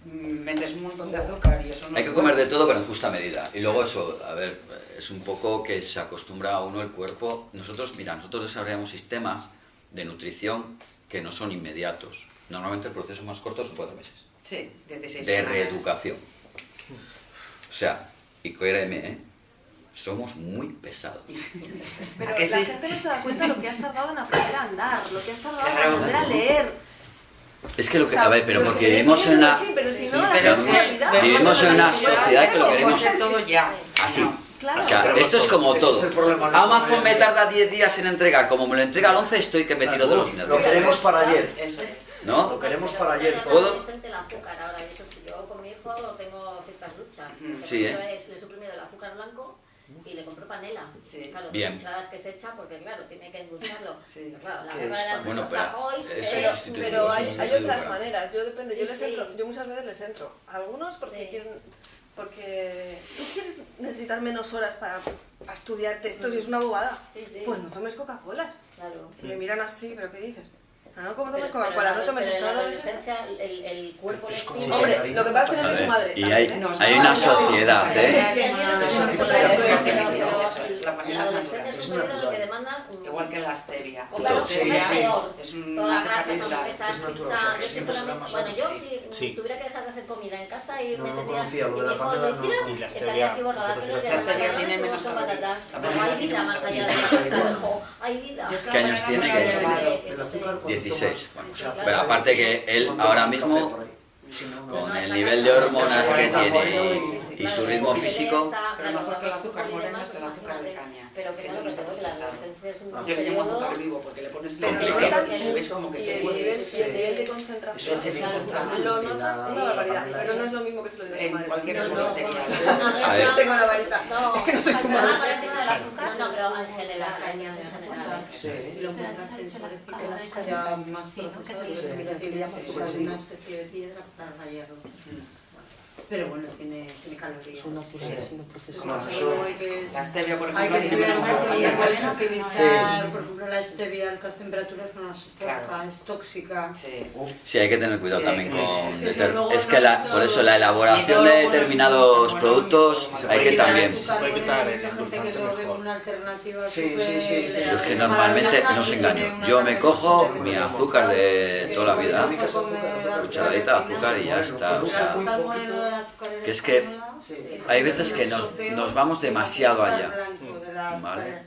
metes un montón de azúcar y eso no Hay que comer de todo, pero en justa medida. Y luego eso, a ver, es un poco que se acostumbra a uno el cuerpo. Nosotros, mira, nosotros desarrollamos sistemas de nutrición que no son inmediatos. Normalmente el proceso más corto son cuatro meses. Sí, 16 De reeducación. O sea, y créeme, ¿eh? Somos muy pesados. Pero la gente no se da cuenta de lo que has tardado en aprender a andar, lo que has tardado en aprender a leer. Es que lo que, a ver, pero porque vivimos en una, vivimos en una sociedad que lo queremos todo ya. Así. O sea, esto es como todo. Amazon me tarda 10 días en entregar. Como me lo entrega al 11, estoy que me tiro de los nervios. Lo queremos para ayer. Eso es. ¿No? Lo queremos para ayer. ¿Puedo? el azúcar ahora. Yo con mi hijo tengo ciertas luchas. Sí, ¿eh? Le he suprimido el azúcar blanco y le compro panela. Sí. Claro, Bien. sabes que se echa porque, claro, tiene que endulzarlo. Sí. Pero, claro, la azúcar de las bueno, pero, eso es pero hay, hay otras maneras. Yo depende, yo les entro, yo muchas veces les entro. Algunos porque quieren porque tú quieres necesitar menos horas para, para estudiar textos y es una bobada. Sí, sí. Pues no tomes Coca-Cola. Claro. Me miran así, ¿pero qué dices? Ah, no, ¿cómo Pero- tomes Coca-Cola? No la- tomes esto, la no tomes el, el cuerpo como Hombre, lo que pasa es que no soy su madre. y hay, No, hay una sociedad, ¿eh? Eso es eso es, la es Es mm, Igual que la stevia. O claro, Sí, es sí. peor. Es un Todas las azúcar grasas, natural. hamburguesas, Es natural, pizza. o sea, que Yo siempre siempre será me- más Bueno, yo si tuviera que dejar de hacer comida en casa y No, me no tendría lo de la panela, no. Y la estaría stevia, la stevia tiene es menos calorías. La hay vida más allá de hay vida. Es que ¿Qué años la tiene? panela ¿Qué no la años. El azúcar cuando 16. tomas- Bueno, aparte que él ahora mismo, con el nivel de hormonas que tiene y su ritmo físico, Pero mejor que el azúcar moreno es el azúcar de caña. Pero que que eso no es lo está que la procesado. es Yo le llamo azúcar vivo porque le pones lo clipper notas y le ves como que se mueve. el nivel de concentración. Lo notas la- una barbaridad. Pero no es lo mismo que se lo diga su En madre. cualquier No, no, A tengo la varita. No, que no soy su no, madre. no, pero en general, cañas en general. Sí. Lo encuentras en azúcar ya más que procesado, se le que le como sí. una especie de piedra para hierro. Pero bueno, tiene, tiene calorías. Como No, si- eso es- La stevia, por Hay ejemplo, que tiene estudiar menos mucho y calorías. hay que evitar, por ejemplo, la stevia a altas temperaturas no la soporta, Claro. es tóxica. Sí. sí hay que tener cuidado Sí, también sí, con... sí, deter- luego Es no que la, todo- por eso la elaboración de determinados productos hay que también... Puede quitar el gente que una alternativa Sí, sí, sí, sí. Yo es que normalmente no os engaño. Yo me cojo mi azúcar de que toda la vida, que cucharadita de azúcar azúcar y ya está. Que es que hay veces que nos, nos vamos demasiado allá. Vale.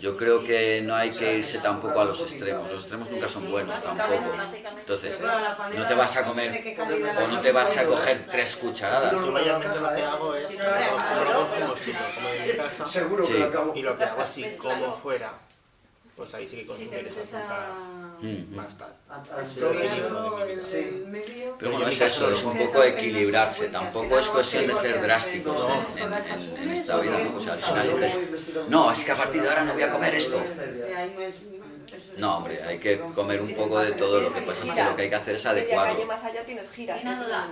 Yo creo que no hay que irse tampoco a los extremos. Los extremos nunca son buenos tampoco. Entonces, no te vas a ¿de comer o no te vas a coger tres cucharadas. Yo mayormente lo que hago es no lo hago, como no lo un zumosito, como en mi casa, Seguro Sí. que lo acabo. y lo que hago así como fuera, pues ahí sí que Si te consumiría esa azúcar a... Mm. más tal. Pero bueno, es eso, es un poco equilibrarse. Tampoco es cuestión de ser drásticos en, en- en esta vida. O sea, al final dices, no, es que a partir de ahora no voy a comer esto. No hombre, hay que comer un poco de todo. Lo que pasa es que lo que hay que hacer es Media calle adecuarlo. más allá tienes gira. Una duda.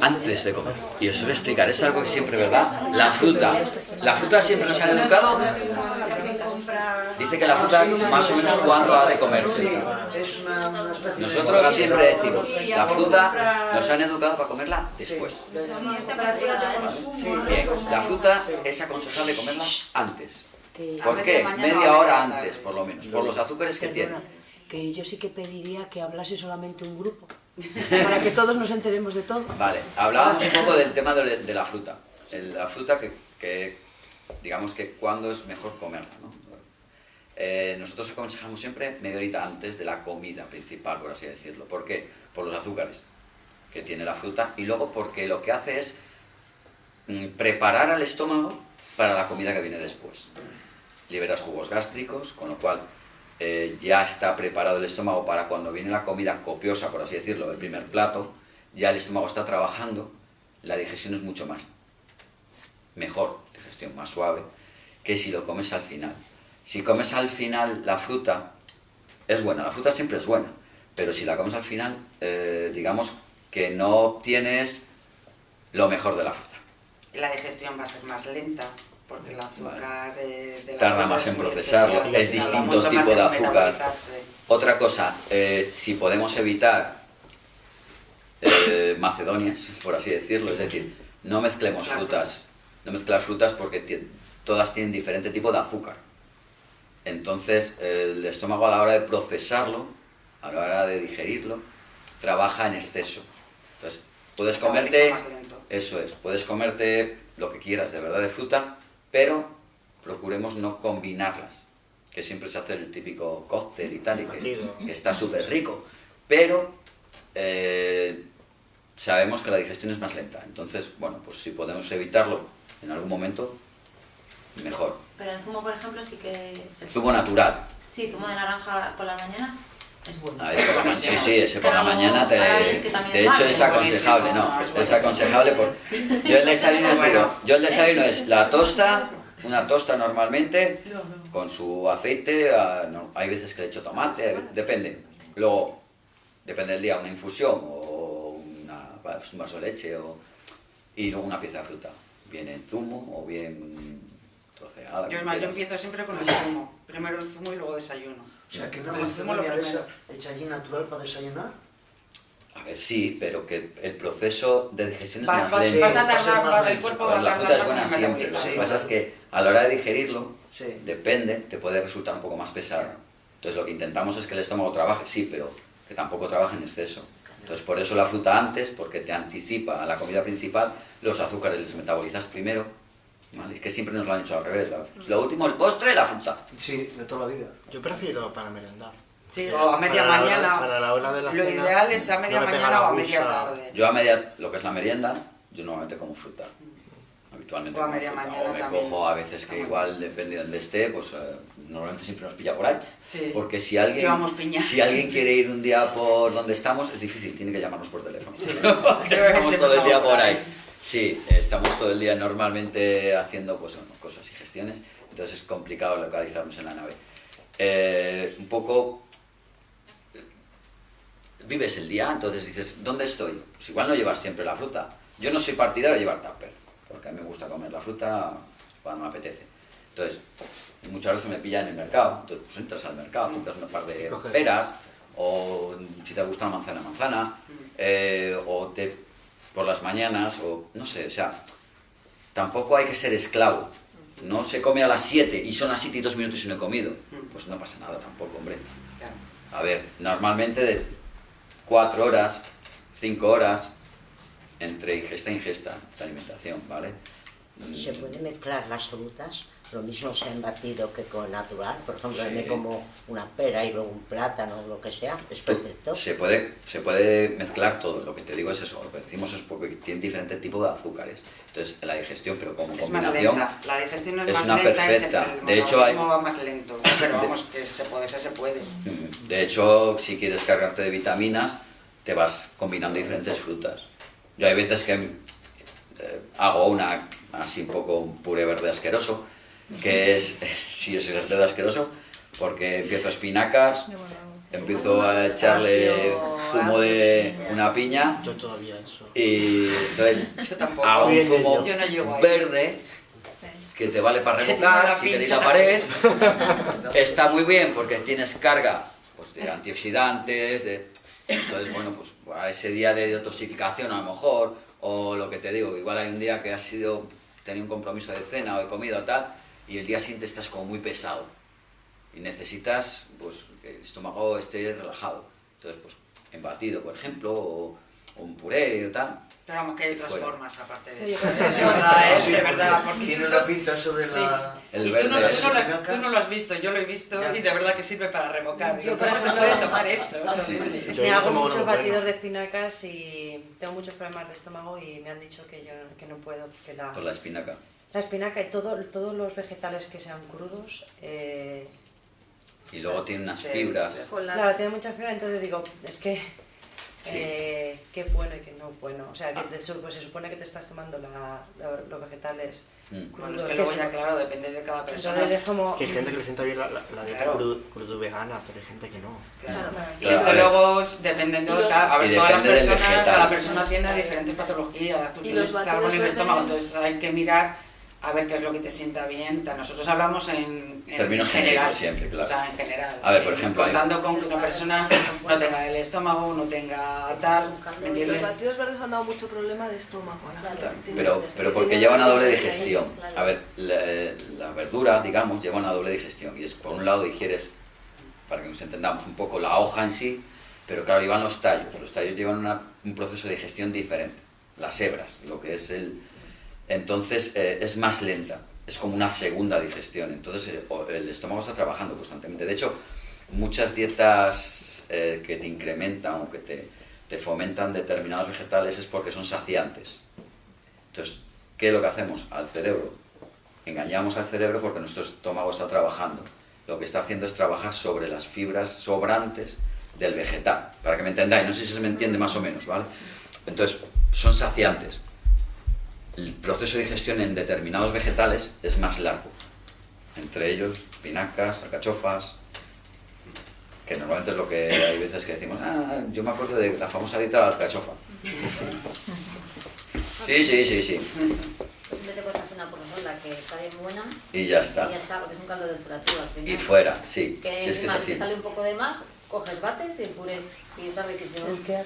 Antes de comer. Y os voy a explicar, es algo que siempre, ¿verdad? La fruta. La fruta siempre nos han educado. Dice que la fruta más o menos cuando ha de comerse. Nosotros siempre decimos, la fruta nos han educado para comerla después. Bien, la fruta es aconsejable comerla antes. ¿Por qué? Media hora antes, por lo menos, por los azúcares que tiene. Que yo sí que pediría que hablase solamente un grupo, para que todos nos enteremos de todo. Vale, hablábamos un poco del tema de, la fruta. La fruta que, que, digamos que cuándo es mejor comerla, ¿no? Eh, nosotros aconsejamos siempre media horita antes de la comida principal, por así decirlo. ¿Por qué? Por los azúcares que tiene la fruta y luego porque lo que hace es mm, preparar al estómago para la comida que viene después. Liberas jugos gástricos, con lo cual eh, ya está preparado el estómago para cuando viene la comida copiosa, por así decirlo, el primer plato, ya el estómago está trabajando, la digestión es mucho más mejor, digestión más suave, que si lo comes al final. Si comes al final la fruta, es buena, la fruta siempre es buena, pero si la comes al final, eh, digamos que no obtienes lo mejor de la fruta. La digestión va a ser más lenta porque el azúcar eh, de la Tarda fruta más es en procesarlo, es tarda distinto tipo de azúcar. Otra cosa, eh, si podemos evitar eh, macedonias, por así decirlo, es decir, no mezclemos frutas, no mezclar frutas porque todas tienen diferente tipo de azúcar. Entonces, el estómago a la hora de procesarlo, a la hora de digerirlo, trabaja en exceso. Entonces, puedes comerte, eso es, puedes comerte lo que quieras de verdad de fruta, pero procuremos no combinarlas, que siempre se hace el típico cóctel y tal, y que está súper rico, pero eh, sabemos que la digestión es más lenta, entonces, bueno, pues si podemos evitarlo en algún momento, mejor. Pero en zumo, por ejemplo, sí que... se- Zumo natural, Sí, zumo de naranja por las mañanas es bueno. Ah, por la ma- sí, sí, ese por la mañana te, de hecho es aconsejable, no, es aconsejable por yo el desayuno digo, yo el desayuno es la tosta, una tosta normalmente con su aceite, no, hay veces que le echo tomate, depende. Luego depende del día, una infusión o una, pues, un vaso de leche o, y luego una pieza de fruta. Bien en zumo o bien troceada. Yo, yo empiezo siempre con el zumo. Primero el zumo y luego desayuno. O sea, que una el zumo lo manzana primero. hecha allí natural para desayunar. A ver, sí, pero que el proceso de digestión es Va- más vas- lento. vas a tardar, Va a ser más va- el cuerpo va a la tardar fruta es más buena en siempre. Lo que pasa es que a la hora de digerirlo, Sí. depende, te puede resultar un poco más pesado. Entonces lo que intentamos es que el estómago trabaje, sí, pero que tampoco trabaje en exceso. Entonces por eso la fruta antes, porque te anticipa a la comida principal, los azúcares les metabolizas primero. ¿vale? Es que siempre nos lo han hecho al revés. la- lo último, el postre, la fruta. Sí, de toda la vida. Yo prefiero para merendar. Sí, o a media Para la hora- mañana. para la hora de la Lo cena, ideal es a media no mañana o a media tarde. Yo a media, lo que es la merienda, yo normalmente como fruta. Habitualmente O a media mañana o me también. cojo a veces que igual, depende de donde esté, pues eh, normalmente siempre nos pilla por ahí. Sí. Porque si alguien, Llevamos piña. si alguien quiere ir un día por donde estamos, es difícil, tiene que llamarnos por teléfono. Sí. Estamos todo el día por ahí. ahí. Sí, estamos todo el día normalmente haciendo pues, cosas y gestiones, entonces es complicado localizarnos en la nave. Eh, un poco eh, vives el día, entonces dices, ¿dónde estoy? Pues igual no llevas siempre la fruta. Yo no soy partidario de llevar tupper, porque a mí me gusta comer la fruta cuando me apetece. Entonces, muchas veces me pillan en el mercado, entonces pues entras al mercado, compras un par de peras, o si te gusta la manzana, manzana, eh, o te, por las mañanas, o no sé, o sea, tampoco hay que ser esclavo. No se come a las 7 y son las 7 y 2 minutos y no he comido. Pues no pasa nada tampoco, hombre. A ver, normalmente de 4 horas, 5 horas, entre ingesta e ingesta, esta alimentación, ¿vale? ¿Se puede mezclar las frutas? Lo mismo sea en batido que con natural. Por ejemplo, Sí. me como una pera y luego un plátano o lo que sea. Es perfecto. Se puede, se puede mezclar todo, lo que te digo es eso, lo que decimos es porque tiene diferentes tipos de azúcares. Entonces, la digestión, pero como Es más combinación, lenta. La digestión es, es más una lenta perfecta. se, el De hecho, hay- va más lento. Pero vamos, que se puede, se puede. Mm, De hecho, si quieres cargarte de vitaminas, te vas combinando diferentes frutas. Yo hay veces que eh, hago una así un poco un puré verde asqueroso, que es, sí, es verde asqueroso, porque empiezo espinacas, empiezo a echarle zumo de una piña. Yo todavía eso. y entonces hago un zumo verde que te vale para la si tenéis la pared, está muy bien porque tienes carga pues, de antioxidantes, de... entonces bueno, pues a ese día de detoxificación a lo mejor, o lo que te digo, igual hay un día que has sido, tenido un compromiso de cena o de comida o tal, y el día siguiente estás como muy pesado y necesitas pues que el estómago esté relajado. Entonces, pues en batido, por ejemplo, o un puré o tal. Pero vamos, que hay otras Fuera. formas aparte de eso. de eso- verdad, ¿eh? Sí, de porque verdad. Porque Tiene una pinta eso de Sí. la... El y tú verde no, tú, no lo has, tú no lo has visto, yo lo he visto Ya. y de verdad que sirve para revocar. Yo, Digo, por ¿Cómo se puede tomar eso? Sí. me hago muchos batidos de espinacas y tengo muchos problemas de estómago y me han dicho que yo que no puedo porque la, Por la espinaca. la espinaca y todo, todos los vegetales que sean crudos eh, Y luego tiene unas Sí. fibras. Con las... claro tiene mucha fibra entonces digo es que eh, qué bueno y qué no bueno o sea que te su- pues se supone que te estás tomando la- la- los vegetales Mm. Bueno, es crudos que luego ya, claro, depende de cada persona. es como Es que hay gente que le sienta bien la, la, la dieta Claro. crudo, crudo vegana, pero hay gente que no. Claro. Y Claro, desde ver. luego, dependiendo, Y los- claro, a ver, y todas las personas, cada persona tiene diferentes patologías. Tú Y tienes los algo en el estómago, entonces hay que mirar a ver qué es lo que te sienta bien. Nosotros hablamos en, en Términos general. siempre, claro. O sea, en general. A ver, por Eh, ejemplo, hay- Contando con que una persona no tenga el estómago, no tenga tal, ¿me Los entiendes? batidos verdes han dado mucho problema de estómago. tiene- Pero, pero que porque lleva una doble digestión. A ver, la, la verdura, digamos, lleva una doble digestión. Y es, por un lado, digieres, para que nos entendamos un poco, la hoja en sí, pero claro, llevan los tallos. Los tallos llevan una- un proceso de digestión diferente. Las hebras, lo que es el... Entonces, eh, es más lenta. Es como una segunda digestión. Entonces, el estómago está trabajando constantemente. De hecho, muchas dietas eh, que te incrementan o que te, te fomentan determinados vegetales es porque son saciantes. Entonces, ¿qué es lo que hacemos al cerebro? Engañamos al cerebro porque nuestro estómago está trabajando. Lo que está haciendo es trabajar sobre las fibras sobrantes del vegetal. Para que me entendáis, no sé si se me entiende más o menos, ¿vale? Entonces, son saciantes. El proceso de digestión en determinados vegetales es más largo. Entre ellos, espinacas, alcachofas. que normalmente es lo que hay veces que decimos, ah, yo me acuerdo de la famosa dieta de la alcachofa. Sí, sí, sí, sí. Simplemente puedes hacer una porción que está bien buena. Y ya está. Y ya está, porque es un caldo de temperatura. Y fuera, sí. Que si es que es así. sale un poco de más, coges bates y el puré. Y está riquísimo. ¿El qué?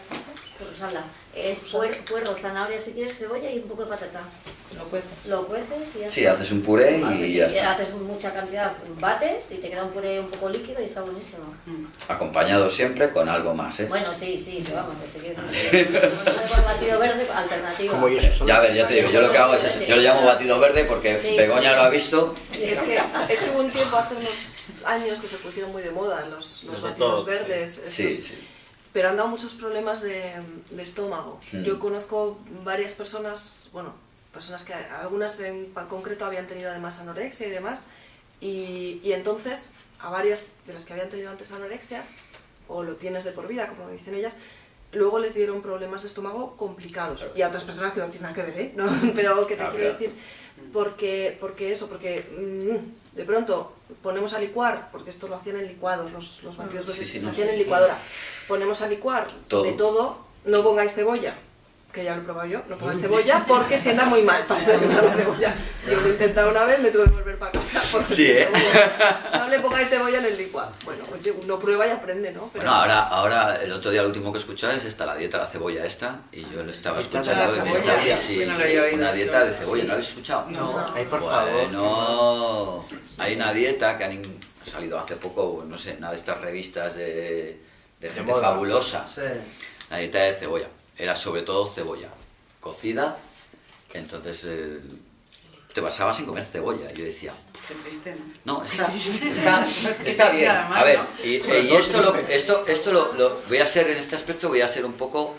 Rosala. Es puer- puerro, zanahoria si quieres, cebolla y un poco de patata. Lo cueces. Lo cueces y ya Sí, está. haces un puré y Haces- ya sí, está. Haces mucha cantidad, bates y te queda un puré un poco líquido y está buenísimo. Acompañado siempre con algo más, ¿eh? Bueno, sí, sí, sí, vamos, te quiero decir. Con batido verde, alternativo. Como. Ya a ver, ya te digo, yo lo que hago es eso. Yo lo llamo batido verde porque Sí, Begoña sí. lo ha visto. Sí, es que, es que hubo un tiempo hace unos años que se pusieron muy de moda los, los Los batidos verdes. Sí, estos, sí. Pero han dado muchos problemas de, de estómago. Mm. Yo conozco varias personas, bueno, personas que algunas en concreto habían tenido además anorexia y demás, y, y entonces a varias de las que habían tenido antes anorexia, o lo tienes de por vida, como dicen ellas, luego les dieron problemas de estómago complicados. Y a otras personas que no tienen nada que ver, ¿eh? ¿No? Pero que te Ah, quiero claro. decir, porque, porque eso, porque mm, de pronto ponemos a licuar, porque esto lo hacían en licuados, los, los batidos Sí, verdes sí, se no, hacían en licuadora, ponemos a licuar Todo. de todo, no pongáis cebolla, que ya lo he probado yo, no pongáis cebolla porque sienta muy mal para terminar la cebolla. Yo lo he intentado una vez, me tuve que volver para casa porque Sí, ¿eh? no le pongáis cebolla en el licuado. Bueno, oye, uno prueba y aprende, ¿no? Pero- Bueno, ahora, ahora el otro día lo último que he escuchado es esta, la dieta de la cebolla esta, y yo lo estaba escuchando. la cebolla. estaba- sí, Yo no lo había oído una eso. dieta de cebolla, ¿no lo habéis escuchado? No. Ay, por favor. Bueno, hay una dieta que han salido hace poco, no sé, una de estas revistas de, de gente fabulosa. Sí. La dieta de cebolla. Era sobre todo cebolla cocida, que entonces eh, te basabas en comer cebolla. Yo decía, Qué triste, ¿no? no, está, triste. está, está bien. además, A ver, ¿no? y, y esto, lo, esto, esto lo, lo- voy a ser, en este aspecto voy a ser un poco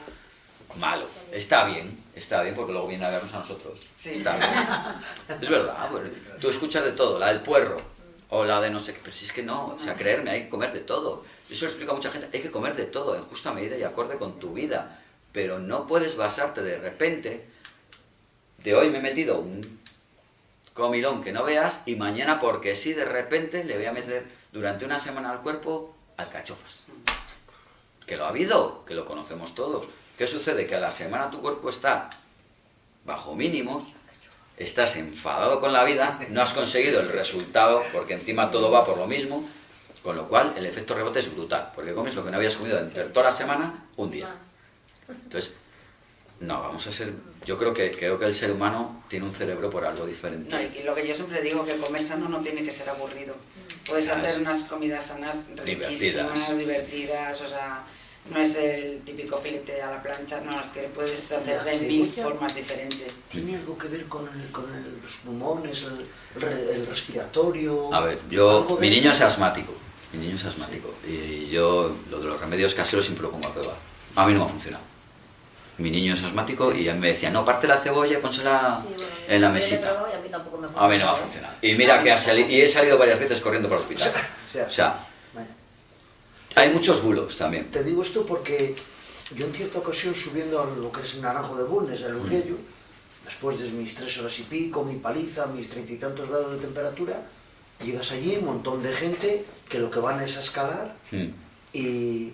malo. Está bien, está bien, porque luego viene a vernos a nosotros. Sí. Está bien. Es verdad, pues, tú escuchas de todo, la del puerro, o la de no sé qué, pero si es que no, o sea, creerme, hay que comer de todo. Yo eso lo explico a mucha gente, hay que comer de todo, en justa medida y acorde con tu vida, pero no puedes basarte de repente, de hoy me he metido un comilón que no veas y mañana porque sí de repente le voy a meter durante una semana al cuerpo alcachofas. Que lo ha habido, que lo conocemos todos. ¿Qué sucede? Que a la semana tu cuerpo está bajo mínimos, estás enfadado con la vida, no has conseguido el resultado porque encima todo va por lo mismo, con lo cual el efecto rebote es brutal, porque comes lo que no habías comido entre toda la semana un día. Entonces, no, vamos a ser. Yo creo que creo que el ser humano tiene un cerebro por algo diferente. No, y lo que yo siempre digo, que comer sano no tiene que ser aburrido. Puedes hacer unas comidas sanas riquísimas, Divertidas. divertidas, o sea, no es el típico filete a la plancha, no, es que puedes hacer de mil formas diferentes. ¿Tiene algo que ver con, el- con el- los pulmones, el, el re- el respiratorio? A ver, yo, mi niño es asmático, mi niño es asmático, y yo lo de los remedios caseros siempre lo pongo a prueba. A mí no me ha funcionado. Mi niño es asmático y él me decía, no, parte la cebolla y pónsela Sí, bueno, en la mesita. y a mí tampoco me A mí no me ha funcionado. Y mira que ha salido, y he salido varias veces corriendo para el hospital. O sea, O sea, vaya. hay muchos bulos también. Te digo esto porque yo en cierta ocasión subiendo a lo que es el Naranjo de Bulnes, el Urriello, después de mis tres horas y pico, mi paliza, mis treinta y tantos grados de temperatura, llegas allí, un montón de gente que lo que van es a escalar Mm. y,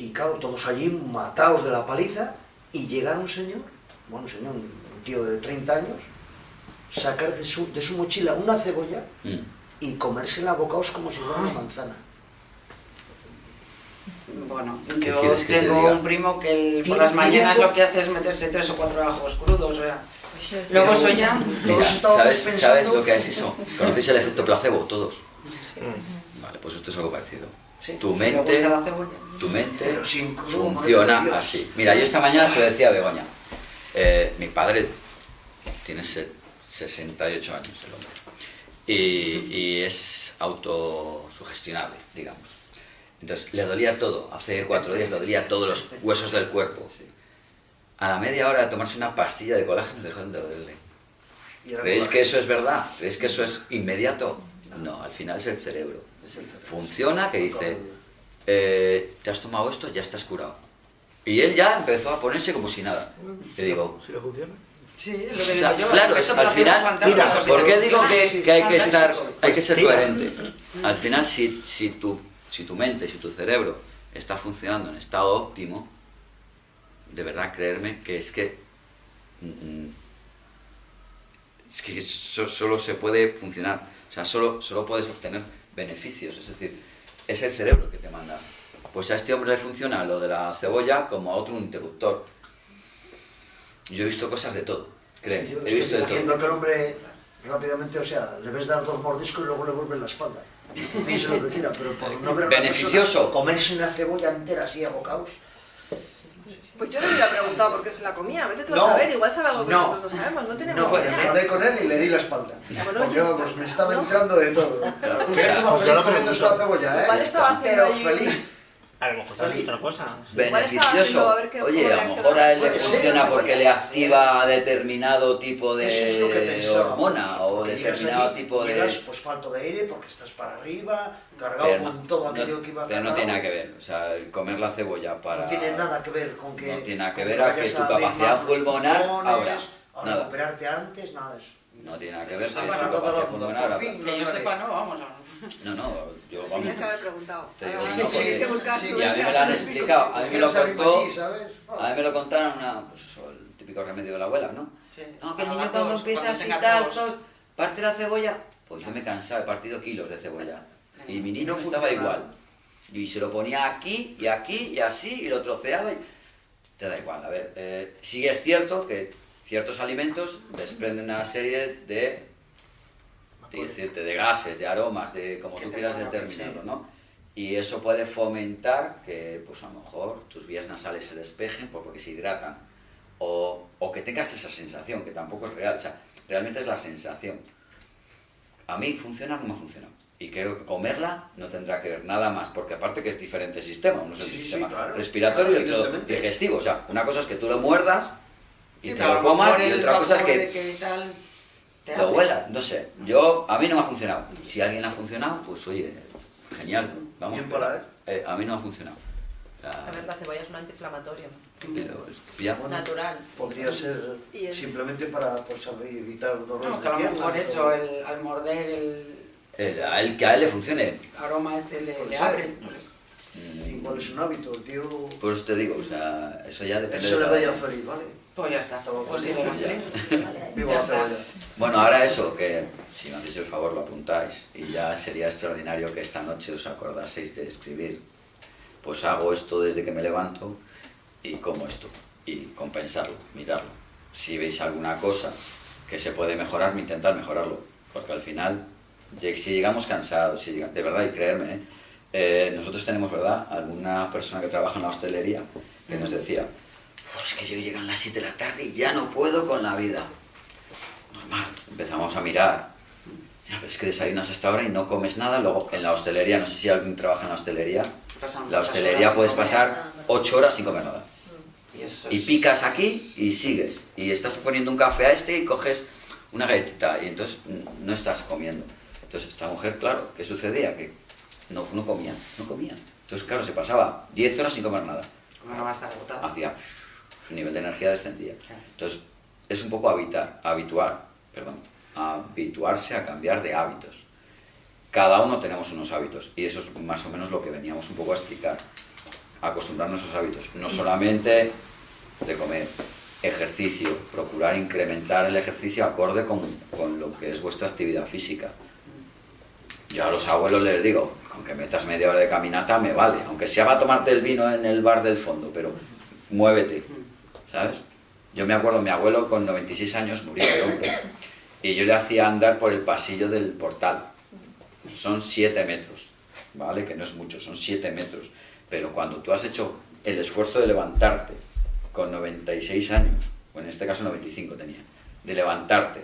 y claro, todos allí matados de la paliza y llega un señor, bueno, un señor, un tío de 30 años, sacar de su, de su mochila una cebolla Mm. y comérsela a bocados como si fuera una manzana. Bueno, ¿Qué yo te tengo un primo que el- por las mañanas algo- lo que hace es meterse tres o cuatro ajos crudos, o sea, luego Pero- eso ya... Mira, ¿sabes, pensando- ¿sabes lo que es eso? ¿Conocéis el efecto placebo? Todos. Vale, pues esto es algo parecido. Sí, Tu si mente, gusta la cebolla. tu mente Pero sin crudo, funciona así. Mira, yo esta mañana se lo decía a Begoña. Eh, mi padre tiene se- 68 años, el hombre. Y, y es autosugestionable, digamos. Entonces, le dolía todo. Hace cuatro días le dolía todos los huesos del cuerpo. A la media hora de tomarse una pastilla de colágeno dejaron de dolerle. ¿Creéis que eso es verdad? ¿Creéis que eso es inmediato? No, al final es el cerebro. Funciona que dice, eh, te has tomado esto, ya estás curado. Y él ya empezó a ponerse como si nada. Y digo, ¿Si lo funciona? Sí, es lo o que sea, digo yo. claro, al final, mira, ¿por qué digo que, que hay que estar, hay que ser Tira. coherente? Al final, si, si tu si tu mente, si tu cerebro está funcionando en estado óptimo, de verdad creerme que es que mm, mm, es que so- solo se puede funcionar, o sea, solo, solo puedes obtener beneficios, es decir, es el cerebro el que te manda. Pues a este hombre le funciona lo de la cebolla como a otro un interruptor. Yo he visto cosas de todo, créeme, Yo he visto de todo. que el hombre rápidamente, o sea, le ves dar dos mordiscos y luego le vuelves la espalda. Piense lo que quiera, pero por no ver a una Beneficioso. persona comerse una cebolla entera así a bocados. Pues yo le hubiera preguntado por qué se la comía. Vete tú No, a saber, igual sabe algo que no, nosotros no sabemos. No tenemos No, idea. hablé con él y le di la espalda. Bueno, Porque yo- vamos, me estaba entrando de todo. Claro, Que pues yo feliz pregunto. la cebolla, ¿eh? Igual estaba haciendo Pero feliz. A lo mejor es otra cosa. beneficioso. a Oye, a lo mejor a él le funciona porque le activa determinado tipo que de hormona o determinado tipo de... pues falto de aire porque estás para arriba, cargado Pero con no, todo aquello que iba pero no tiene nada que ver. O sea, el comer la cebolla para... No tiene nada que ver con que. No tiene nada que ver a que tu capacidad pulmonar ahora. a recuperarte antes, nada de eso. No tiene nada que ver tu capacidad pulmonar ahora. fin. Que yo sepa, no, vamos. No, no, yo vamos... Tenías que haber preguntado. Te digo, Ahora no, tienes porque- que buscar sí, su Y a mí me lo han explicado, a mí me lo Quieres abrir contó... allí, ¿sabes? A mí me lo contaron una, pues eso, el típico remedio de la abuela, ¿no? Sí. No, que el niño cuando empieza así tal, tos. parte la cebolla. Pues yo me cansaba, he partido kilos de cebolla. Y mi niño no estaba igual. Y se lo ponía aquí y aquí y así y lo troceaba y... Te da igual, a ver. eh, sí es cierto que ciertos alimentos desprenden una serie de... de decirte, de gases, de aromas, de como tú quieras determinarlo, sí. ¿no? Y eso puede fomentar que, pues a lo mejor, tus vías nasales se despejen por- porque se hidratan. O, o que tengas esa sensación, que tampoco es real. O sea, realmente es la sensación. A mí funciona, ha funcionado. Y creo que comerla no tendrá que ver nada más, porque aparte que es diferente sistema. Uno es el Sí, sí, sistema claro. respiratorio Claro, y otro digestivo. O sea, una cosa es que tú lo muerdas y te lo comas y otra cosa es que tal lo abre. huelas, no sé. Yo, a mí no me ha funcionado. Si a alguien le ha funcionado, pues oye, genial. Vamos. Pero, para él. eh, a mí no ha funcionado. Sea, A ver, la cebolla es un antiinflamatorio. pero es- ya, bueno, Natural. Podría ser Y el- simplemente para pues, evitar dolores No, que de a lo mejor o- eso, el, al morder el el- a él que a él le funcione. aroma este le, le abre. sé. mm, Igual es un hábito, el tío. Por eso te digo, o sea, eso ya depende de le uno. feliz, ¿vale? Pues ya está. Pues sí, Ya. Está. Bueno, ahora eso, que si me hacéis el favor lo apuntáis y ya sería extraordinario que esta noche os acordaseis de escribir. Pues hago esto desde que me levanto y como esto. Y compensarlo, mirarlo. Si veis alguna cosa que se puede mejorar, intentar mejorarlo. Porque al final, si llegamos cansados, si llega- de verdad, y creerme, ¿eh? Eh, nosotros tenemos, ¿verdad?, alguna persona que trabaja en la hostelería que nos decía, "Oh, es que yo llegan las 7 de la tarde y ya no puedo con la vida normal. Empezamos a mirar. Ya ves que desayunas hasta ahora y no comes nada. Luego en la hostelería, no sé si alguien trabaja en la hostelería, Pasan la hostelería puedes pasar ocho horas sin comer nada. Y, eso Y es- picas aquí y sigues. Y estás poniendo un café a este y coges una galletita y entonces mm, no estás comiendo. Entonces esta mujer, claro, ¿qué sucedía? Que no, no comía, no comía. Entonces, claro, se pasaba 10 horas sin comer nada. Como no va a estar agotado. Hacía su nivel de energía descendía. Entonces, es un poco habitar, habituar, perdón, habituarse a cambiar de hábitos. Cada uno tenemos unos hábitos y eso es más o menos lo que veníamos un poco a explicar. Acostumbrarnos a esos hábitos, no solamente de comer, ejercicio, procurar incrementar el ejercicio acorde con, con lo que es vuestra actividad física. Yo a los abuelos les digo, aunque metas media hora de caminata, me vale, aunque sea para tomarte el vino en el bar del fondo, pero muévete, ¿sabes? Yo me acuerdo, mi abuelo con 96 años murió de hombre y yo le hacía andar por el pasillo del portal. Son 7 metros, ¿vale? Que no es mucho, son 7 metros. Pero cuando tú has hecho el esfuerzo de levantarte con 96 años, o en este caso 95 tenía, de levantarte,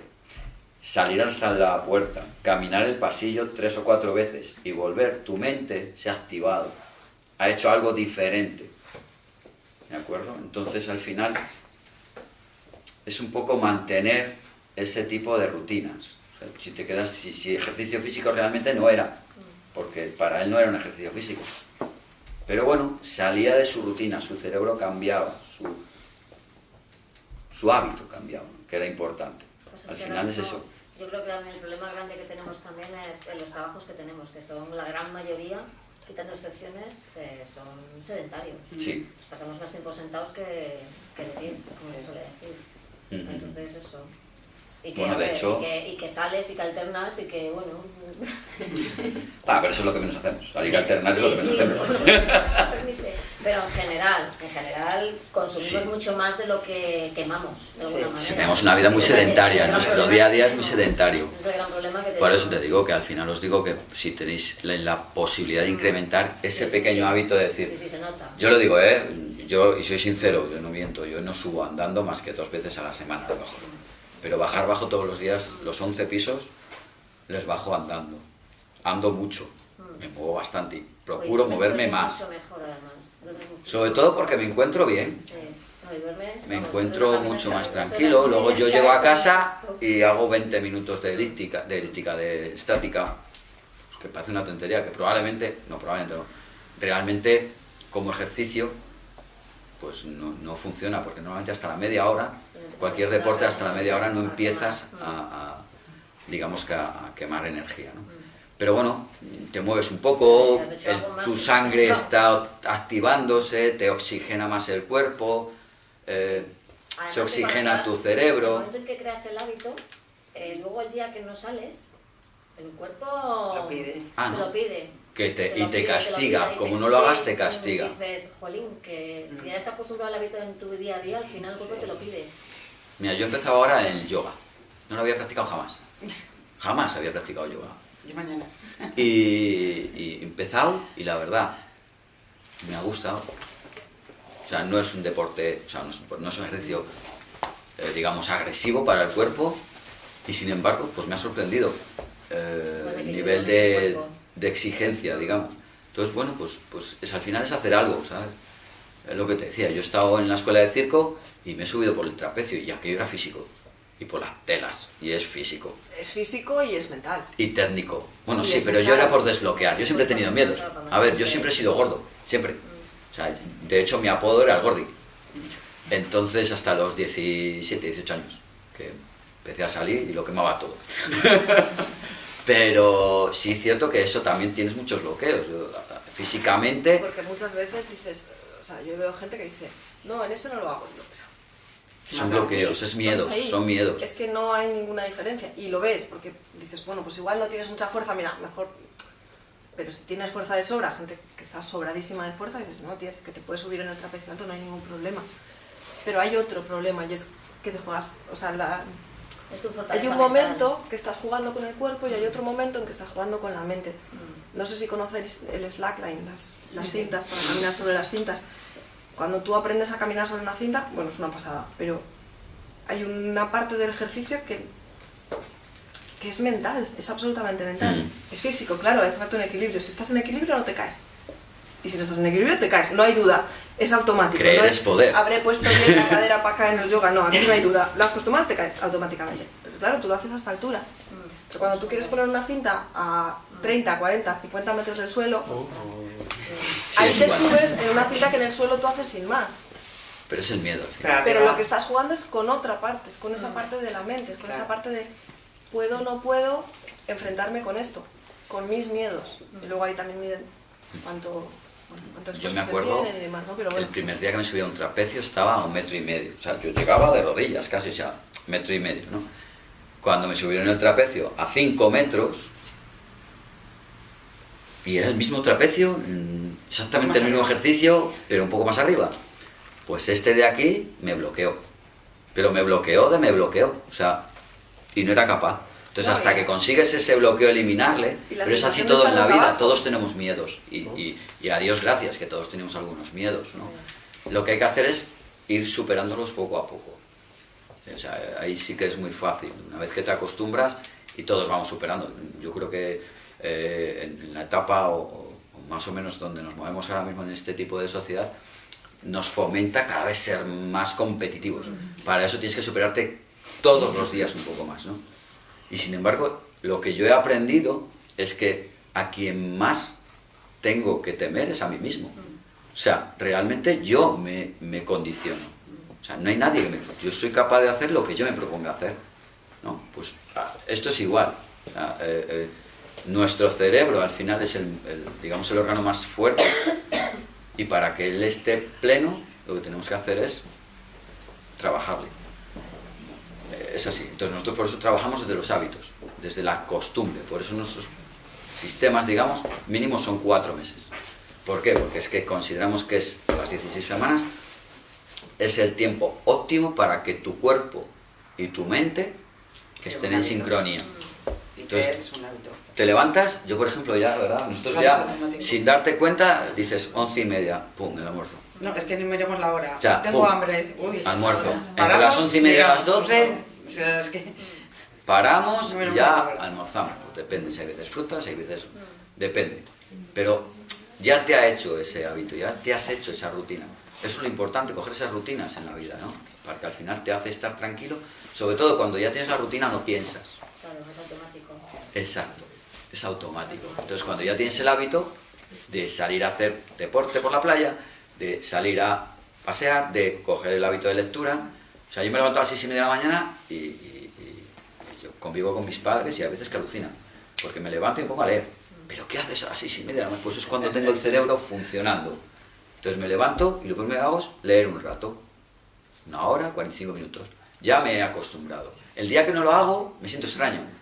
salir hasta la puerta, caminar el pasillo tres o cuatro veces y volver, tu mente se ha activado, ha hecho algo diferente. ¿De acuerdo? Entonces al final es un poco mantener ese tipo de rutinas. O sea, si te quedas, si, si ejercicio físico realmente no era, porque para él no era un ejercicio físico. Pero bueno, salía de su rutina, su cerebro cambiaba, su, su hábito cambiaba, que era importante. Pues es Al final es eso. Yo creo que el problema grande que tenemos también es en los trabajos que tenemos, que son la gran mayoría quitando excepciones, eh, son sedentarios. Sí. Pues pasamos más tiempo sentados que, que de pie, como se suele decir. Entonces eso. Y que, Bueno, de hecho- y, que, y que sales y que alternas y que, bueno... Ah, pero eso es lo que menos hacemos. Salir a alternar es lo que Sí, menos sí, hacemos. bueno. Pero en general, en general consumimos Sí. mucho más de lo que quemamos, de alguna manera. Tenemos una vida muy Ese sedentaria, nuestro día a día es muy sedentario. Ese es el gran problema que Por eso te digo que al final os digo que si tenéis la, la posibilidad de incrementar ese Mm. Sí, sí. pequeño hábito de decir, Sí, sí, se nota. yo lo digo, ¿eh? yo, y soy sincero, yo no miento, yo no subo andando más que dos veces a la semana a lo mejor. Pero bajar bajo todos los días, los 11 pisos, les bajo andando. Ando mucho, me muevo bastante y procuro Oye, moverme más. mejor. Sobre todo porque me encuentro bien. Sí. Me encuentro mucho más tranquilo, luego yo llego a casa y hago 20 minutos de elíptica, de elíptica, de estática, que parece una tontería, que probablemente, no probablemente no, realmente como ejercicio, pues no, no funciona, porque normalmente hasta la media hora, cualquier deporte hasta la media hora no empiezas a, a, digamos que a, a quemar energía, ¿no? Pero bueno, te mueves un poco, el- tu sangre está activándose, te oxigena más el cuerpo, eh, se oxigena tu estás- En el cerebro. momento en que creas el hábito, eh, luego el día que no sales, el cuerpo Lo pide. Ah, te ¿no? lo pide. Que te, Te y te pide, castiga, pide, y como te- no lo hagas sí, te castiga. Dices, jolín, que si has acostumbrado al hábito en tu día a día, al final el cuerpo te lo pide. Mira, yo he empezado ahora en yoga, no lo había practicado jamás, jamás había practicado yoga. Yo mañana. Y, y he empezado y la verdad, me ha gustado. O sea, no es un deporte, o sea, no es, no es un ejercicio, eh, digamos, agresivo para el cuerpo y sin embargo, pues me ha sorprendido eh, Bueno, el nivel de, de exigencia, digamos. Entonces, bueno, pues, pues es, al final es hacer algo, ¿sabes? Es lo que te decía, yo he estado en la escuela de circo y me he subido por el trapecio y aquello era físico. Y por las telas, y es físico. Es físico y es mental. Y técnico. Bueno, Y sí, pero yo era por desbloquear. Yo siempre he tenido miedos. A ver, yo siempre he sido gordo. Siempre. O sea, de hecho mi apodo era el gordi. Entonces, hasta los 17, 18 años, que empecé a salir y lo quemaba todo. pero sí es cierto que eso también tienes muchos bloqueos. Físicamente, Porque muchas veces dices, o sea, yo veo gente que dice, no, en ese no lo hago. Son bloqueos, es miedos, ahí. son miedos. Es que no hay ninguna diferencia. Y lo ves, porque dices, bueno, pues igual no tienes mucha fuerza, mira, mejor. Pero si tienes fuerza de sobra, gente que está sobradísima de fuerza, dices, no, tienes que te puedes subir en el trapecio alto, no hay ningún problema. Pero hay otro problema y es que te juegas, o sea, la- Es tu hay un mental. momento que estás jugando con el cuerpo y hay otro momento en que estás jugando con la mente. Mm. No sé si conocéis el slackline, las, las Sí. cintas, para caminar sobre las cintas. Cuando tú aprendes a caminar sobre una cinta, bueno, es una pasada, pero hay una parte del ejercicio que, que es mental, es absolutamente mental. Mm. Es físico, claro, hace falta un equilibrio. Si estás en equilibrio no te caes. Y si no estás en equilibrio te caes, no hay duda. Es automático. Creer no es poder. Habré puesto bien la cadera para acá en el yoga, no, aquí no hay duda. Lo has puesto mal, te caes automáticamente. Pero claro, tú lo haces a esta altura. Pero cuando tú quieres poner una cinta a 30, 40, 50 metros del suelo, Sí, ahí te igual. subes en una cinta que en el suelo tú haces sin más. Pero es el miedo. al final. Pero lo que estás jugando es con otra parte, es con esa parte de la mente, es con Claro. esa parte de puedo o no puedo enfrentarme con esto, con mis miedos. Y luego ahí también miden cuánto, Yo me acuerdo, demás, ¿no? Pero bueno. el primer día que me subí a un trapecio estaba a un metro y medio. O sea, yo llegaba de rodillas casi, o sea, metro y medio, ¿no? Cuando me subieron el trapecio a cinco metros, y era el mismo trapecio, mm, exactamente el mismo arriba. ejercicio, pero un poco más arriba. Pues este de aquí me bloqueó. Pero me bloqueó de me bloqueó. O sea, y no era capaz. Entonces, No, hasta y- que consigues ese bloqueo eliminarle, pero es así todo en la vida, abajo. todos tenemos miedos. Y, y, y a Dios gracias que todos tenemos algunos miedos, ¿no? Lo que hay que hacer es ir superándolos poco a poco. O sea, ahí sí que es muy fácil. Una vez que te acostumbras y todos vamos superando. Yo creo que eh, en, en la etapa o, o más o menos donde nos movemos ahora mismo en este tipo de sociedad, nos fomenta cada vez ser más competitivos. Para eso tienes que superarte todos los días un poco más, ¿no? Y sin embargo, lo que yo he aprendido es que a quien más tengo que temer es a mí mismo. O sea, realmente yo me, me condiciono. O sea, no hay nadie que me... Yo soy capaz de hacer lo que yo me proponga hacer. ¿no? Pues ah, esto es igual. O sea, eh, eh, nuestro cerebro al final es el, digamos, el órgano más fuerte y para que él esté pleno lo que tenemos que hacer es trabajarle. Es así. Entonces nosotros por eso trabajamos desde los hábitos, desde la costumbre. Por eso nuestros sistemas, digamos, mínimos son cuatro meses. ¿Por qué? Porque es que consideramos que es las 16 semanas es el tiempo óptimo para que tu cuerpo y tu mente estén en sincronía. Entonces, te levantas, yo por ejemplo ya, ¿verdad? Nosotros ya, sin darte cuenta, dices once y media, pum, el almuerzo. No, es que ni miremos la hora. Ya, Tengo hambre. Uy. Almuerzo. Entre las once y media y las doce, o sea, es que... paramos y ya almorzamos. Depende, si hay veces frutas, hay veces... Depende. Pero ya te ha hecho ese hábito, ya te has hecho esa rutina. Eso es lo importante, coger esas rutinas en la vida, ¿no? Para que al final te hace estar tranquilo. Sobre todo cuando ya tienes la rutina no piensas. Claro, es automático. Exacto es automático. Entonces cuando ya tienes el hábito de salir a hacer deporte por la playa, de salir a pasear, de coger el hábito de lectura, o sea, yo me levanto a las seis y media de la mañana y, yo convivo con mis padres y a veces que alucinan, porque me levanto y me pongo a leer. ¿Pero qué haces a las seis y media de la mañana? Pues es cuando tengo el cerebro funcionando. Entonces me levanto y lo primero que hago es leer un rato. Una hora, 45 minutos. Ya me he acostumbrado. El día que no lo hago, me siento extraño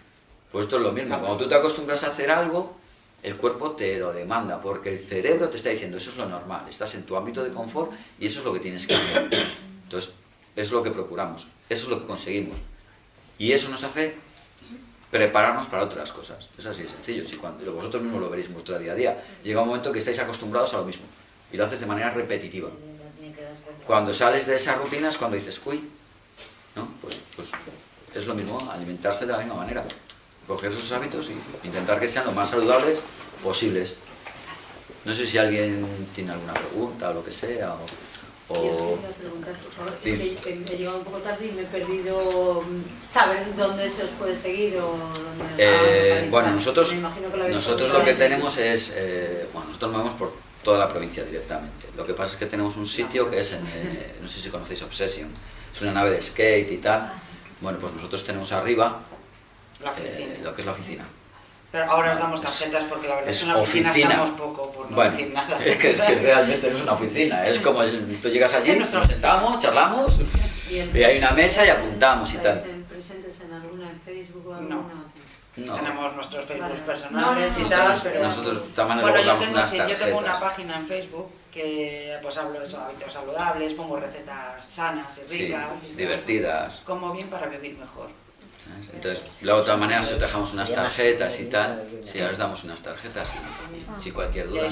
pues esto es lo mismo, cuando tú te acostumbras a hacer algo, el cuerpo te lo demanda, porque el cerebro te está diciendo, eso es lo normal, estás en tu ámbito de confort y eso es lo que tienes que hacer. Entonces, eso es lo que procuramos, eso es lo que conseguimos. Y eso nos hace prepararnos para otras cosas. Es así de sencillo, si cuando, vosotros mismos lo veréis vuestro día a día. Llega un momento que estáis acostumbrados a lo mismo y lo haces de manera repetitiva. Cuando sales de esas rutinas, cuando dices, uy, ¿no? pues, pues es lo mismo, alimentarse de la misma manera coger esos hábitos y intentar que sean lo más saludables posibles. No sé si alguien tiene alguna pregunta o lo que sea. O, Yo preguntar, por favor. Es que he llegado un poco tarde y me he perdido mm, saber dónde se os puede seguir o dónde eh, Bueno, nosotros, nosotros lo que tenemos es, eh, bueno, nosotros nos vamos por toda la provincia directamente. Lo que pasa es que tenemos un sitio que es en, eh, no sé si conocéis Obsession, es una nave de skate y tal. Ah, bueno, pues nosotros tenemos arriba la oficina. Eh, lo que es la oficina. Pero ahora os damos tarjetas porque la verdad es que en la oficina, estamos poco, por no decir nada. Es que, es que realmente no es una oficina, es como tú llegas allí, nos sentamos, charlamos y, hay una mesa y apuntamos y tal. presentes en alguna en Facebook o alguna? No. Tenemos nuestros Facebook personales y tal, pero... Nosotros también bueno, yo tengo, yo tengo una página en Facebook que pues hablo de hábitos saludables, pongo recetas sanas y ricas. Sí, divertidas. Como bien para vivir mejor. Entonces, la otra manera, si os dejamos unas tarjetas y tal, si ahora os damos unas tarjetas, si cualquier duda.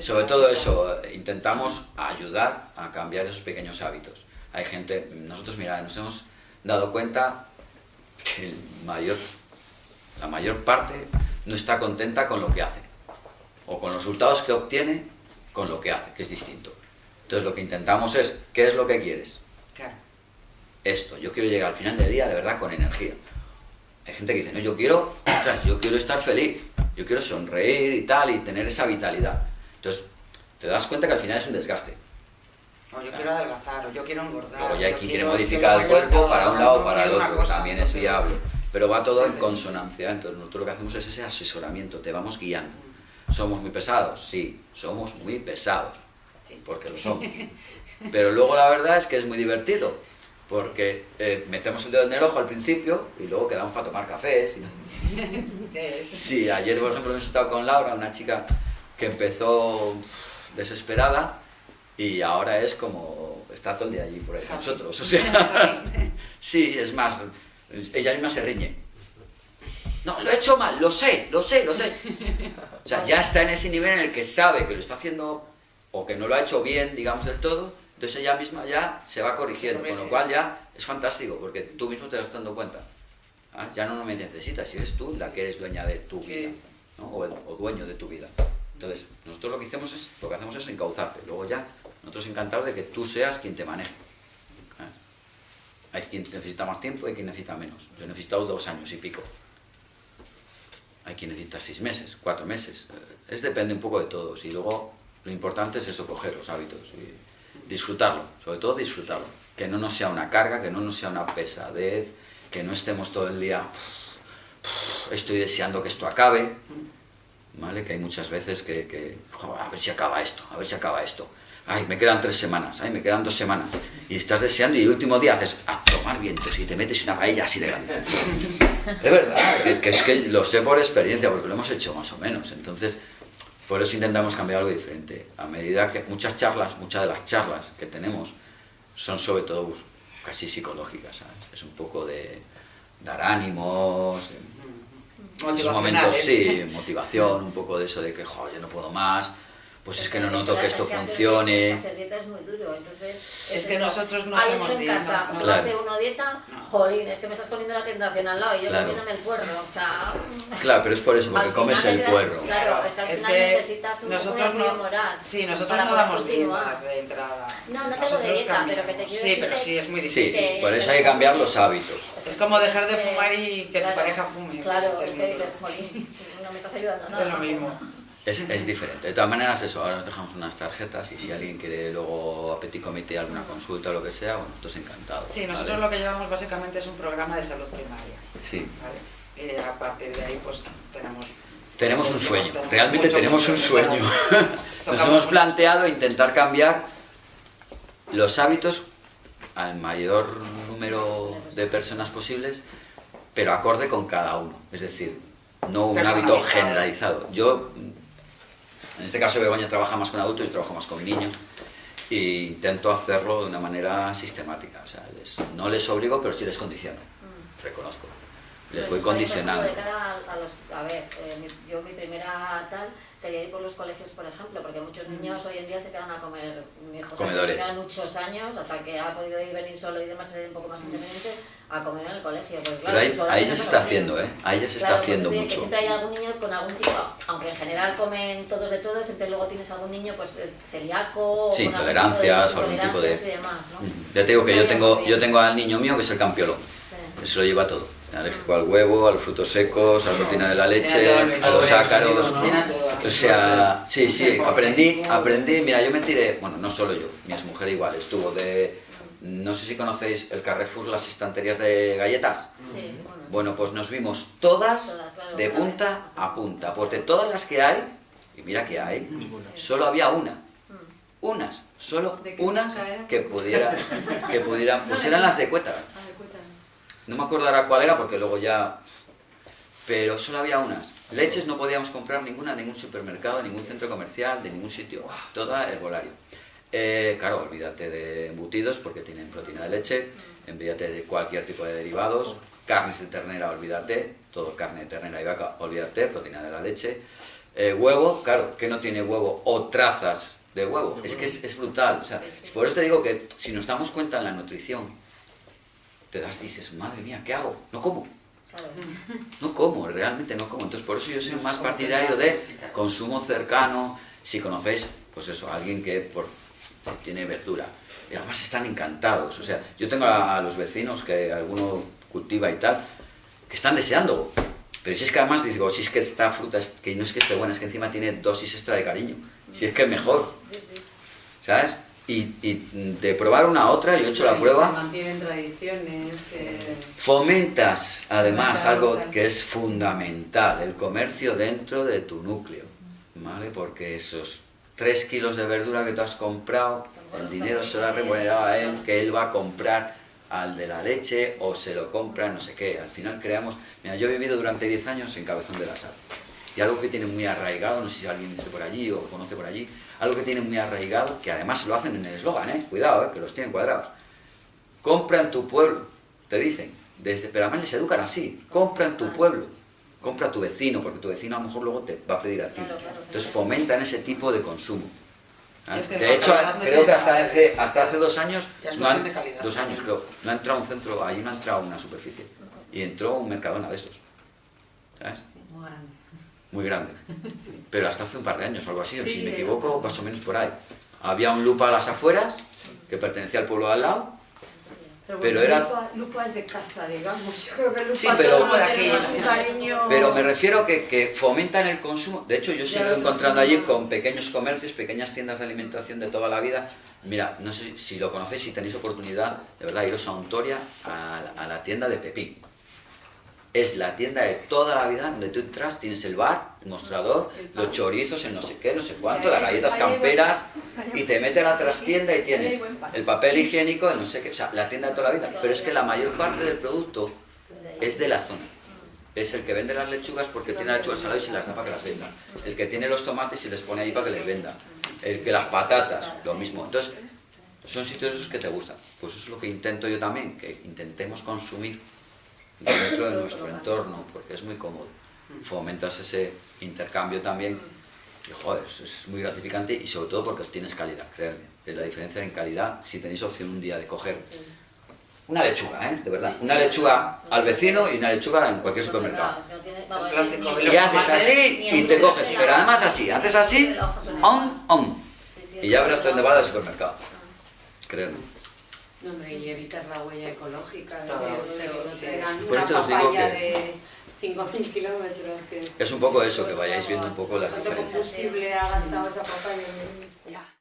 Sobre todo eso, intentamos ayudar a cambiar esos pequeños hábitos. Hay gente, nosotros, mira, nos hemos dado cuenta que el mayor, la mayor parte no está contenta con lo que hace, o con los resultados que obtiene con lo que hace, que es distinto. Entonces, lo que intentamos es, ¿qué es lo que quieres? Esto, yo quiero llegar al final del día de verdad con energía. Hay gente que dice, no, yo quiero, yo quiero estar feliz, yo quiero sonreír y tal, y tener esa vitalidad. Entonces, te das cuenta que al final es un desgaste. O yo quiero adelgazar, o yo quiero engordar. O ya hay quien quiere modificar el cuerpo para un lado o para el otro, también es viable. Pero va todo en consonancia, entonces nosotros lo que hacemos es ese asesoramiento, te vamos guiando. ¿Somos muy pesados? Sí, somos muy pesados, porque lo somos. Pero luego la verdad es que es muy divertido, porque eh, metemos el dedo en el ojo al principio y luego quedamos para tomar cafés. Sí, ayer por ejemplo hemos estado con Laura, una chica que empezó desesperada y ahora es como, está todo el día allí por ahí con nosotros. O sea, sí, es más, ella misma se riñe. No, lo he hecho mal, lo sé, lo sé, lo sé. O sea, ya está en ese nivel en el que sabe que lo está haciendo o que no lo ha hecho bien, digamos, del todo, entonces ella misma ya se va corrigiendo, con lo cual ya es fantástico, porque tú mismo te vas dando cuenta. ¿ah? Ya no me necesitas, eres tú la que eres dueña de tu vida, o, dueño de tu vida. Entonces, nosotros lo que, hacemos es, lo que hacemos es encauzarte. Luego ya, nosotros encantados de que tú seas quien te maneje. ¿ah? Hay quien necesita más tiempo, hay quien necesita menos. Yo he necesitado dos años y pico. Hay quien necesita seis meses, cuatro meses. Es depende un poco de todos. Y luego lo importante es eso, coger los hábitos. Y, disfrutarlo, sobre todo disfrutarlo. Que no nos sea una carga, que no nos sea una pesadez, que no estemos todo el día estoy deseando que esto acabe, ¿vale? Que hay muchas veces que, que "Jo, a ver si acaba esto, a ver si acaba esto. Ay, me quedan tres semanas, ay, me quedan dos semanas. Y estás deseando y el último día haces a tomar vientos y te metes una paella así de grande. Es verdad, que, que es que lo sé por experiencia, porque lo hemos hecho más o menos. Entonces, por eso intentamos cambiar algo diferente. A medida que muchas charlas, muchas de las charlas que tenemos son sobre todo casi psicológicas, ¿sabes? Es un poco de dar ánimos, en esos momentos sí, motivación, un poco de eso de que, joder, yo no puedo más, pues es que no noto que esto dieta- funcione. hacer dieta es muy duro, entonces... Es que nosotros no hacemos hecho en dieta, casa, hace uno dieta, jolín, es que me estás poniendo la tentación al lado y yo comiéndome el puerro, o sea... Claro, pero es por eso, porque comes el puerro. Claro, es que al final necesitas un nosotros no- moral. Sí, nosotros no damos dietas de entrada. No, no tengo dieta, pero que te quiero Sí, pero sí, es muy Sí, difícil. por eso hay que cambiar los hábitos. Es como dejar de fumar y que tu pareja fume. Claro, es que jolín, no me estás ayudando nada. Es lo mismo. Es, es diferente. De todas maneras, eso, ahora nos dejamos unas tarjetas y si alguien quiere luego a Petit Comité alguna consulta o lo que sea, bueno, nosotros encantados. Sí, nosotros ¿vale? lo que llevamos básicamente es un programa de salud primaria. Sí. ¿vale? Y a partir de ahí, pues tenemos. Tenemos un sueño, tenemos realmente tenemos un sueño. Nos hemos planteado intentar cambiar los hábitos al mayor número de personas posibles, pero acorde con cada uno. Es decir, no un hábito generalizado. Yo, en este caso Begoña trabaja más con adultos, yo trabajo más con niños, e intento hacerlo de una manera sistemática. O sea, les- no les obligo, pero sí les condiciono. Reconozco. Les voy condicionando. A, a los, a ver, eh, mi- yo mi primera tal sería ir por los colegios, por ejemplo, porque muchos niños hoy en día se quedan a comer, mi hijo se Comedores. quedan muchos años hasta que ha podido ir venir solo y demás, ser un poco más independiente, a comer en el colegio. Porque, claro, Pero ahí, ya se está haciendo, ¿eh? Ahí ya se está haciendo mucho. Siempre hay algún niño con algún tipo, aunque en general comen todos de todo, siempre luego tienes algún niño pues eh, celíaco, Sí, tipo o algún tipo de... intolerancias y demás, ¿no? Ujú. Ya te digo que yo tengo, yo tengo al niño mío que es el campiolón. Se lo lleva todo. Alérgico al huevo, a los frutos secos, a la proteína de la leche, a los ácaros. O sea, sí, sí, aprendí, aprendí, mira, yo me tiré, bueno, no solo yo, mi mujer igual, estuvo de, no sé si conocéis el Carrefour, las estanterías de galletas. Sí, bueno. Pues nos vimos todas de punta a punta, pues de todas las que hay, y mira que hay, solo había una, unas, solo ¿De qué unas que pudiera, que pudieran, pues eran las de Cuétara. No me acuerdo ahora cuál era porque luego ya... Pero solo había unas. Leches no podíamos comprar ninguna en ningún supermercado, en ningún centro comercial, de ningún sitio. Toda herbolario. Eh, claro, olvídate de embutidos porque tienen proteína de leche, olvídate de cualquier tipo de derivados, carnes de ternera, olvídate, todo carne de ternera y vaca, olvídate, proteína de la leche. Eh, huevo, claro, que no tiene huevo o trazas de huevo. Es que es, es brutal. O sea, por eso te digo que si nos damos cuenta en la nutrición, te das, dices, madre mía, ¿qué hago? No como. No como, realmente no como. Entonces, por eso yo soy más partidario de consumo cercano. Si conocéis, pues eso, a alguien que por, tiene verdura. Y además están encantados. O sea, yo tengo a, a los vecinos que alguno cultiva y tal, que están deseando. Pero si es que además digo, si es que esta fruta, es, que no es que esté buena, es que encima tiene dosis extra de cariño. Si es que es mejor. ¿Sabes? Y, y de probar una a otra, yo he hecho la prueba. mantienen tradiciones. eh, Fomentas además algo que es fundamental, el comercio dentro de tu núcleo, ¿vale? Porque esos 3 kilos de verdura que tú has comprado, el dinero se lo ha remunerado a él, que él va a comprar al de la leche o se lo compra no sé qué. Al final creamos... Mira, yo he vivido durante 10 años en Cabezón de la Sal. Y algo que tiene muy arraigado, no sé si alguien esté por allí o conoce por allí, algo que tiene muy arraigado, que además lo hacen en el eslogan, ¿eh? Cuidado, ¿eh? Que los tienen cuadrados. Compra en tu pueblo, te dicen. Desde, pero además les educan así. Compra en tu pueblo. Compra a tu vecino, porque tu vecino a lo mejor luego te va a pedir a ti. Entonces fomentan ese tipo de consumo. ¿sabes? Es que de hecho, creo que hasta hace, ver. hasta hace dos años, no han- dos años creo, no ha entrado un centro, ahí no ha entrado una superficie. Y entró un Mercadona de esos. ¿Sabes? muy grande. Muy grande. Pero hasta hace un par de años o algo así, Sí, si me equivoco, más o menos por ahí. Había un lupa a las afueras, que pertenecía al pueblo de al lado, Pero, Pero bueno, era- Lupa, Lupa es de casa, digamos. Yo creo que Lupa Sí, pero- todo un cariño. pero me refiero que, que fomentan el consumo. De hecho, yo sigo encontrando allí con pequeños comercios, pequeñas tiendas de alimentación de toda la vida. Mira, no sé si lo conocéis, si tenéis oportunidad, de verdad, iros a Ontoria, a, la- a la tienda de Pepín. Es la tienda de toda la vida donde tú entras, tienes el bar, el mostrador, los chorizos, el no sé qué, no sé cuánto, las galletas camperas y te mete a la trastienda y tienes el papel higiénico, el no sé qué, o sea, la tienda de toda la vida. Pero es que la mayor parte del producto es de la zona. Es el que vende las lechugas porque tiene las lechugas saladas y se las da para que las venda. El que tiene los tomates y les pone ahí para que les venda. El que las patatas, lo mismo. Entonces, son sitios esos que te gustan. Pues eso es lo que intento yo también, que intentemos consumir dentro de nuestro entorno, porque es muy cómodo. Fomentas ese intercambio también y joder, es- muy gratificante y sobre todo porque tienes calidad, créanme. Es la diferencia en calidad si tenéis opción un día de coger una lechuga, ¿eh? De verdad. Una lechuga al vecino y una lechuga en cualquier supermercado. Es plástico. Y haces así y te coges, pero además así, haces así, on, on. Y ya verás tú dónde va del supermercado. Créeme. No, hombre, y evitar la huella ecológica, de Todo, que no sí. Por una esto os digo papaya que- de 5.000 kilómetros. Que Es un poco eso, que vayáis viendo un poco las ¿Cuánto diferencias. combustible ha gastado esa papaya? Ya.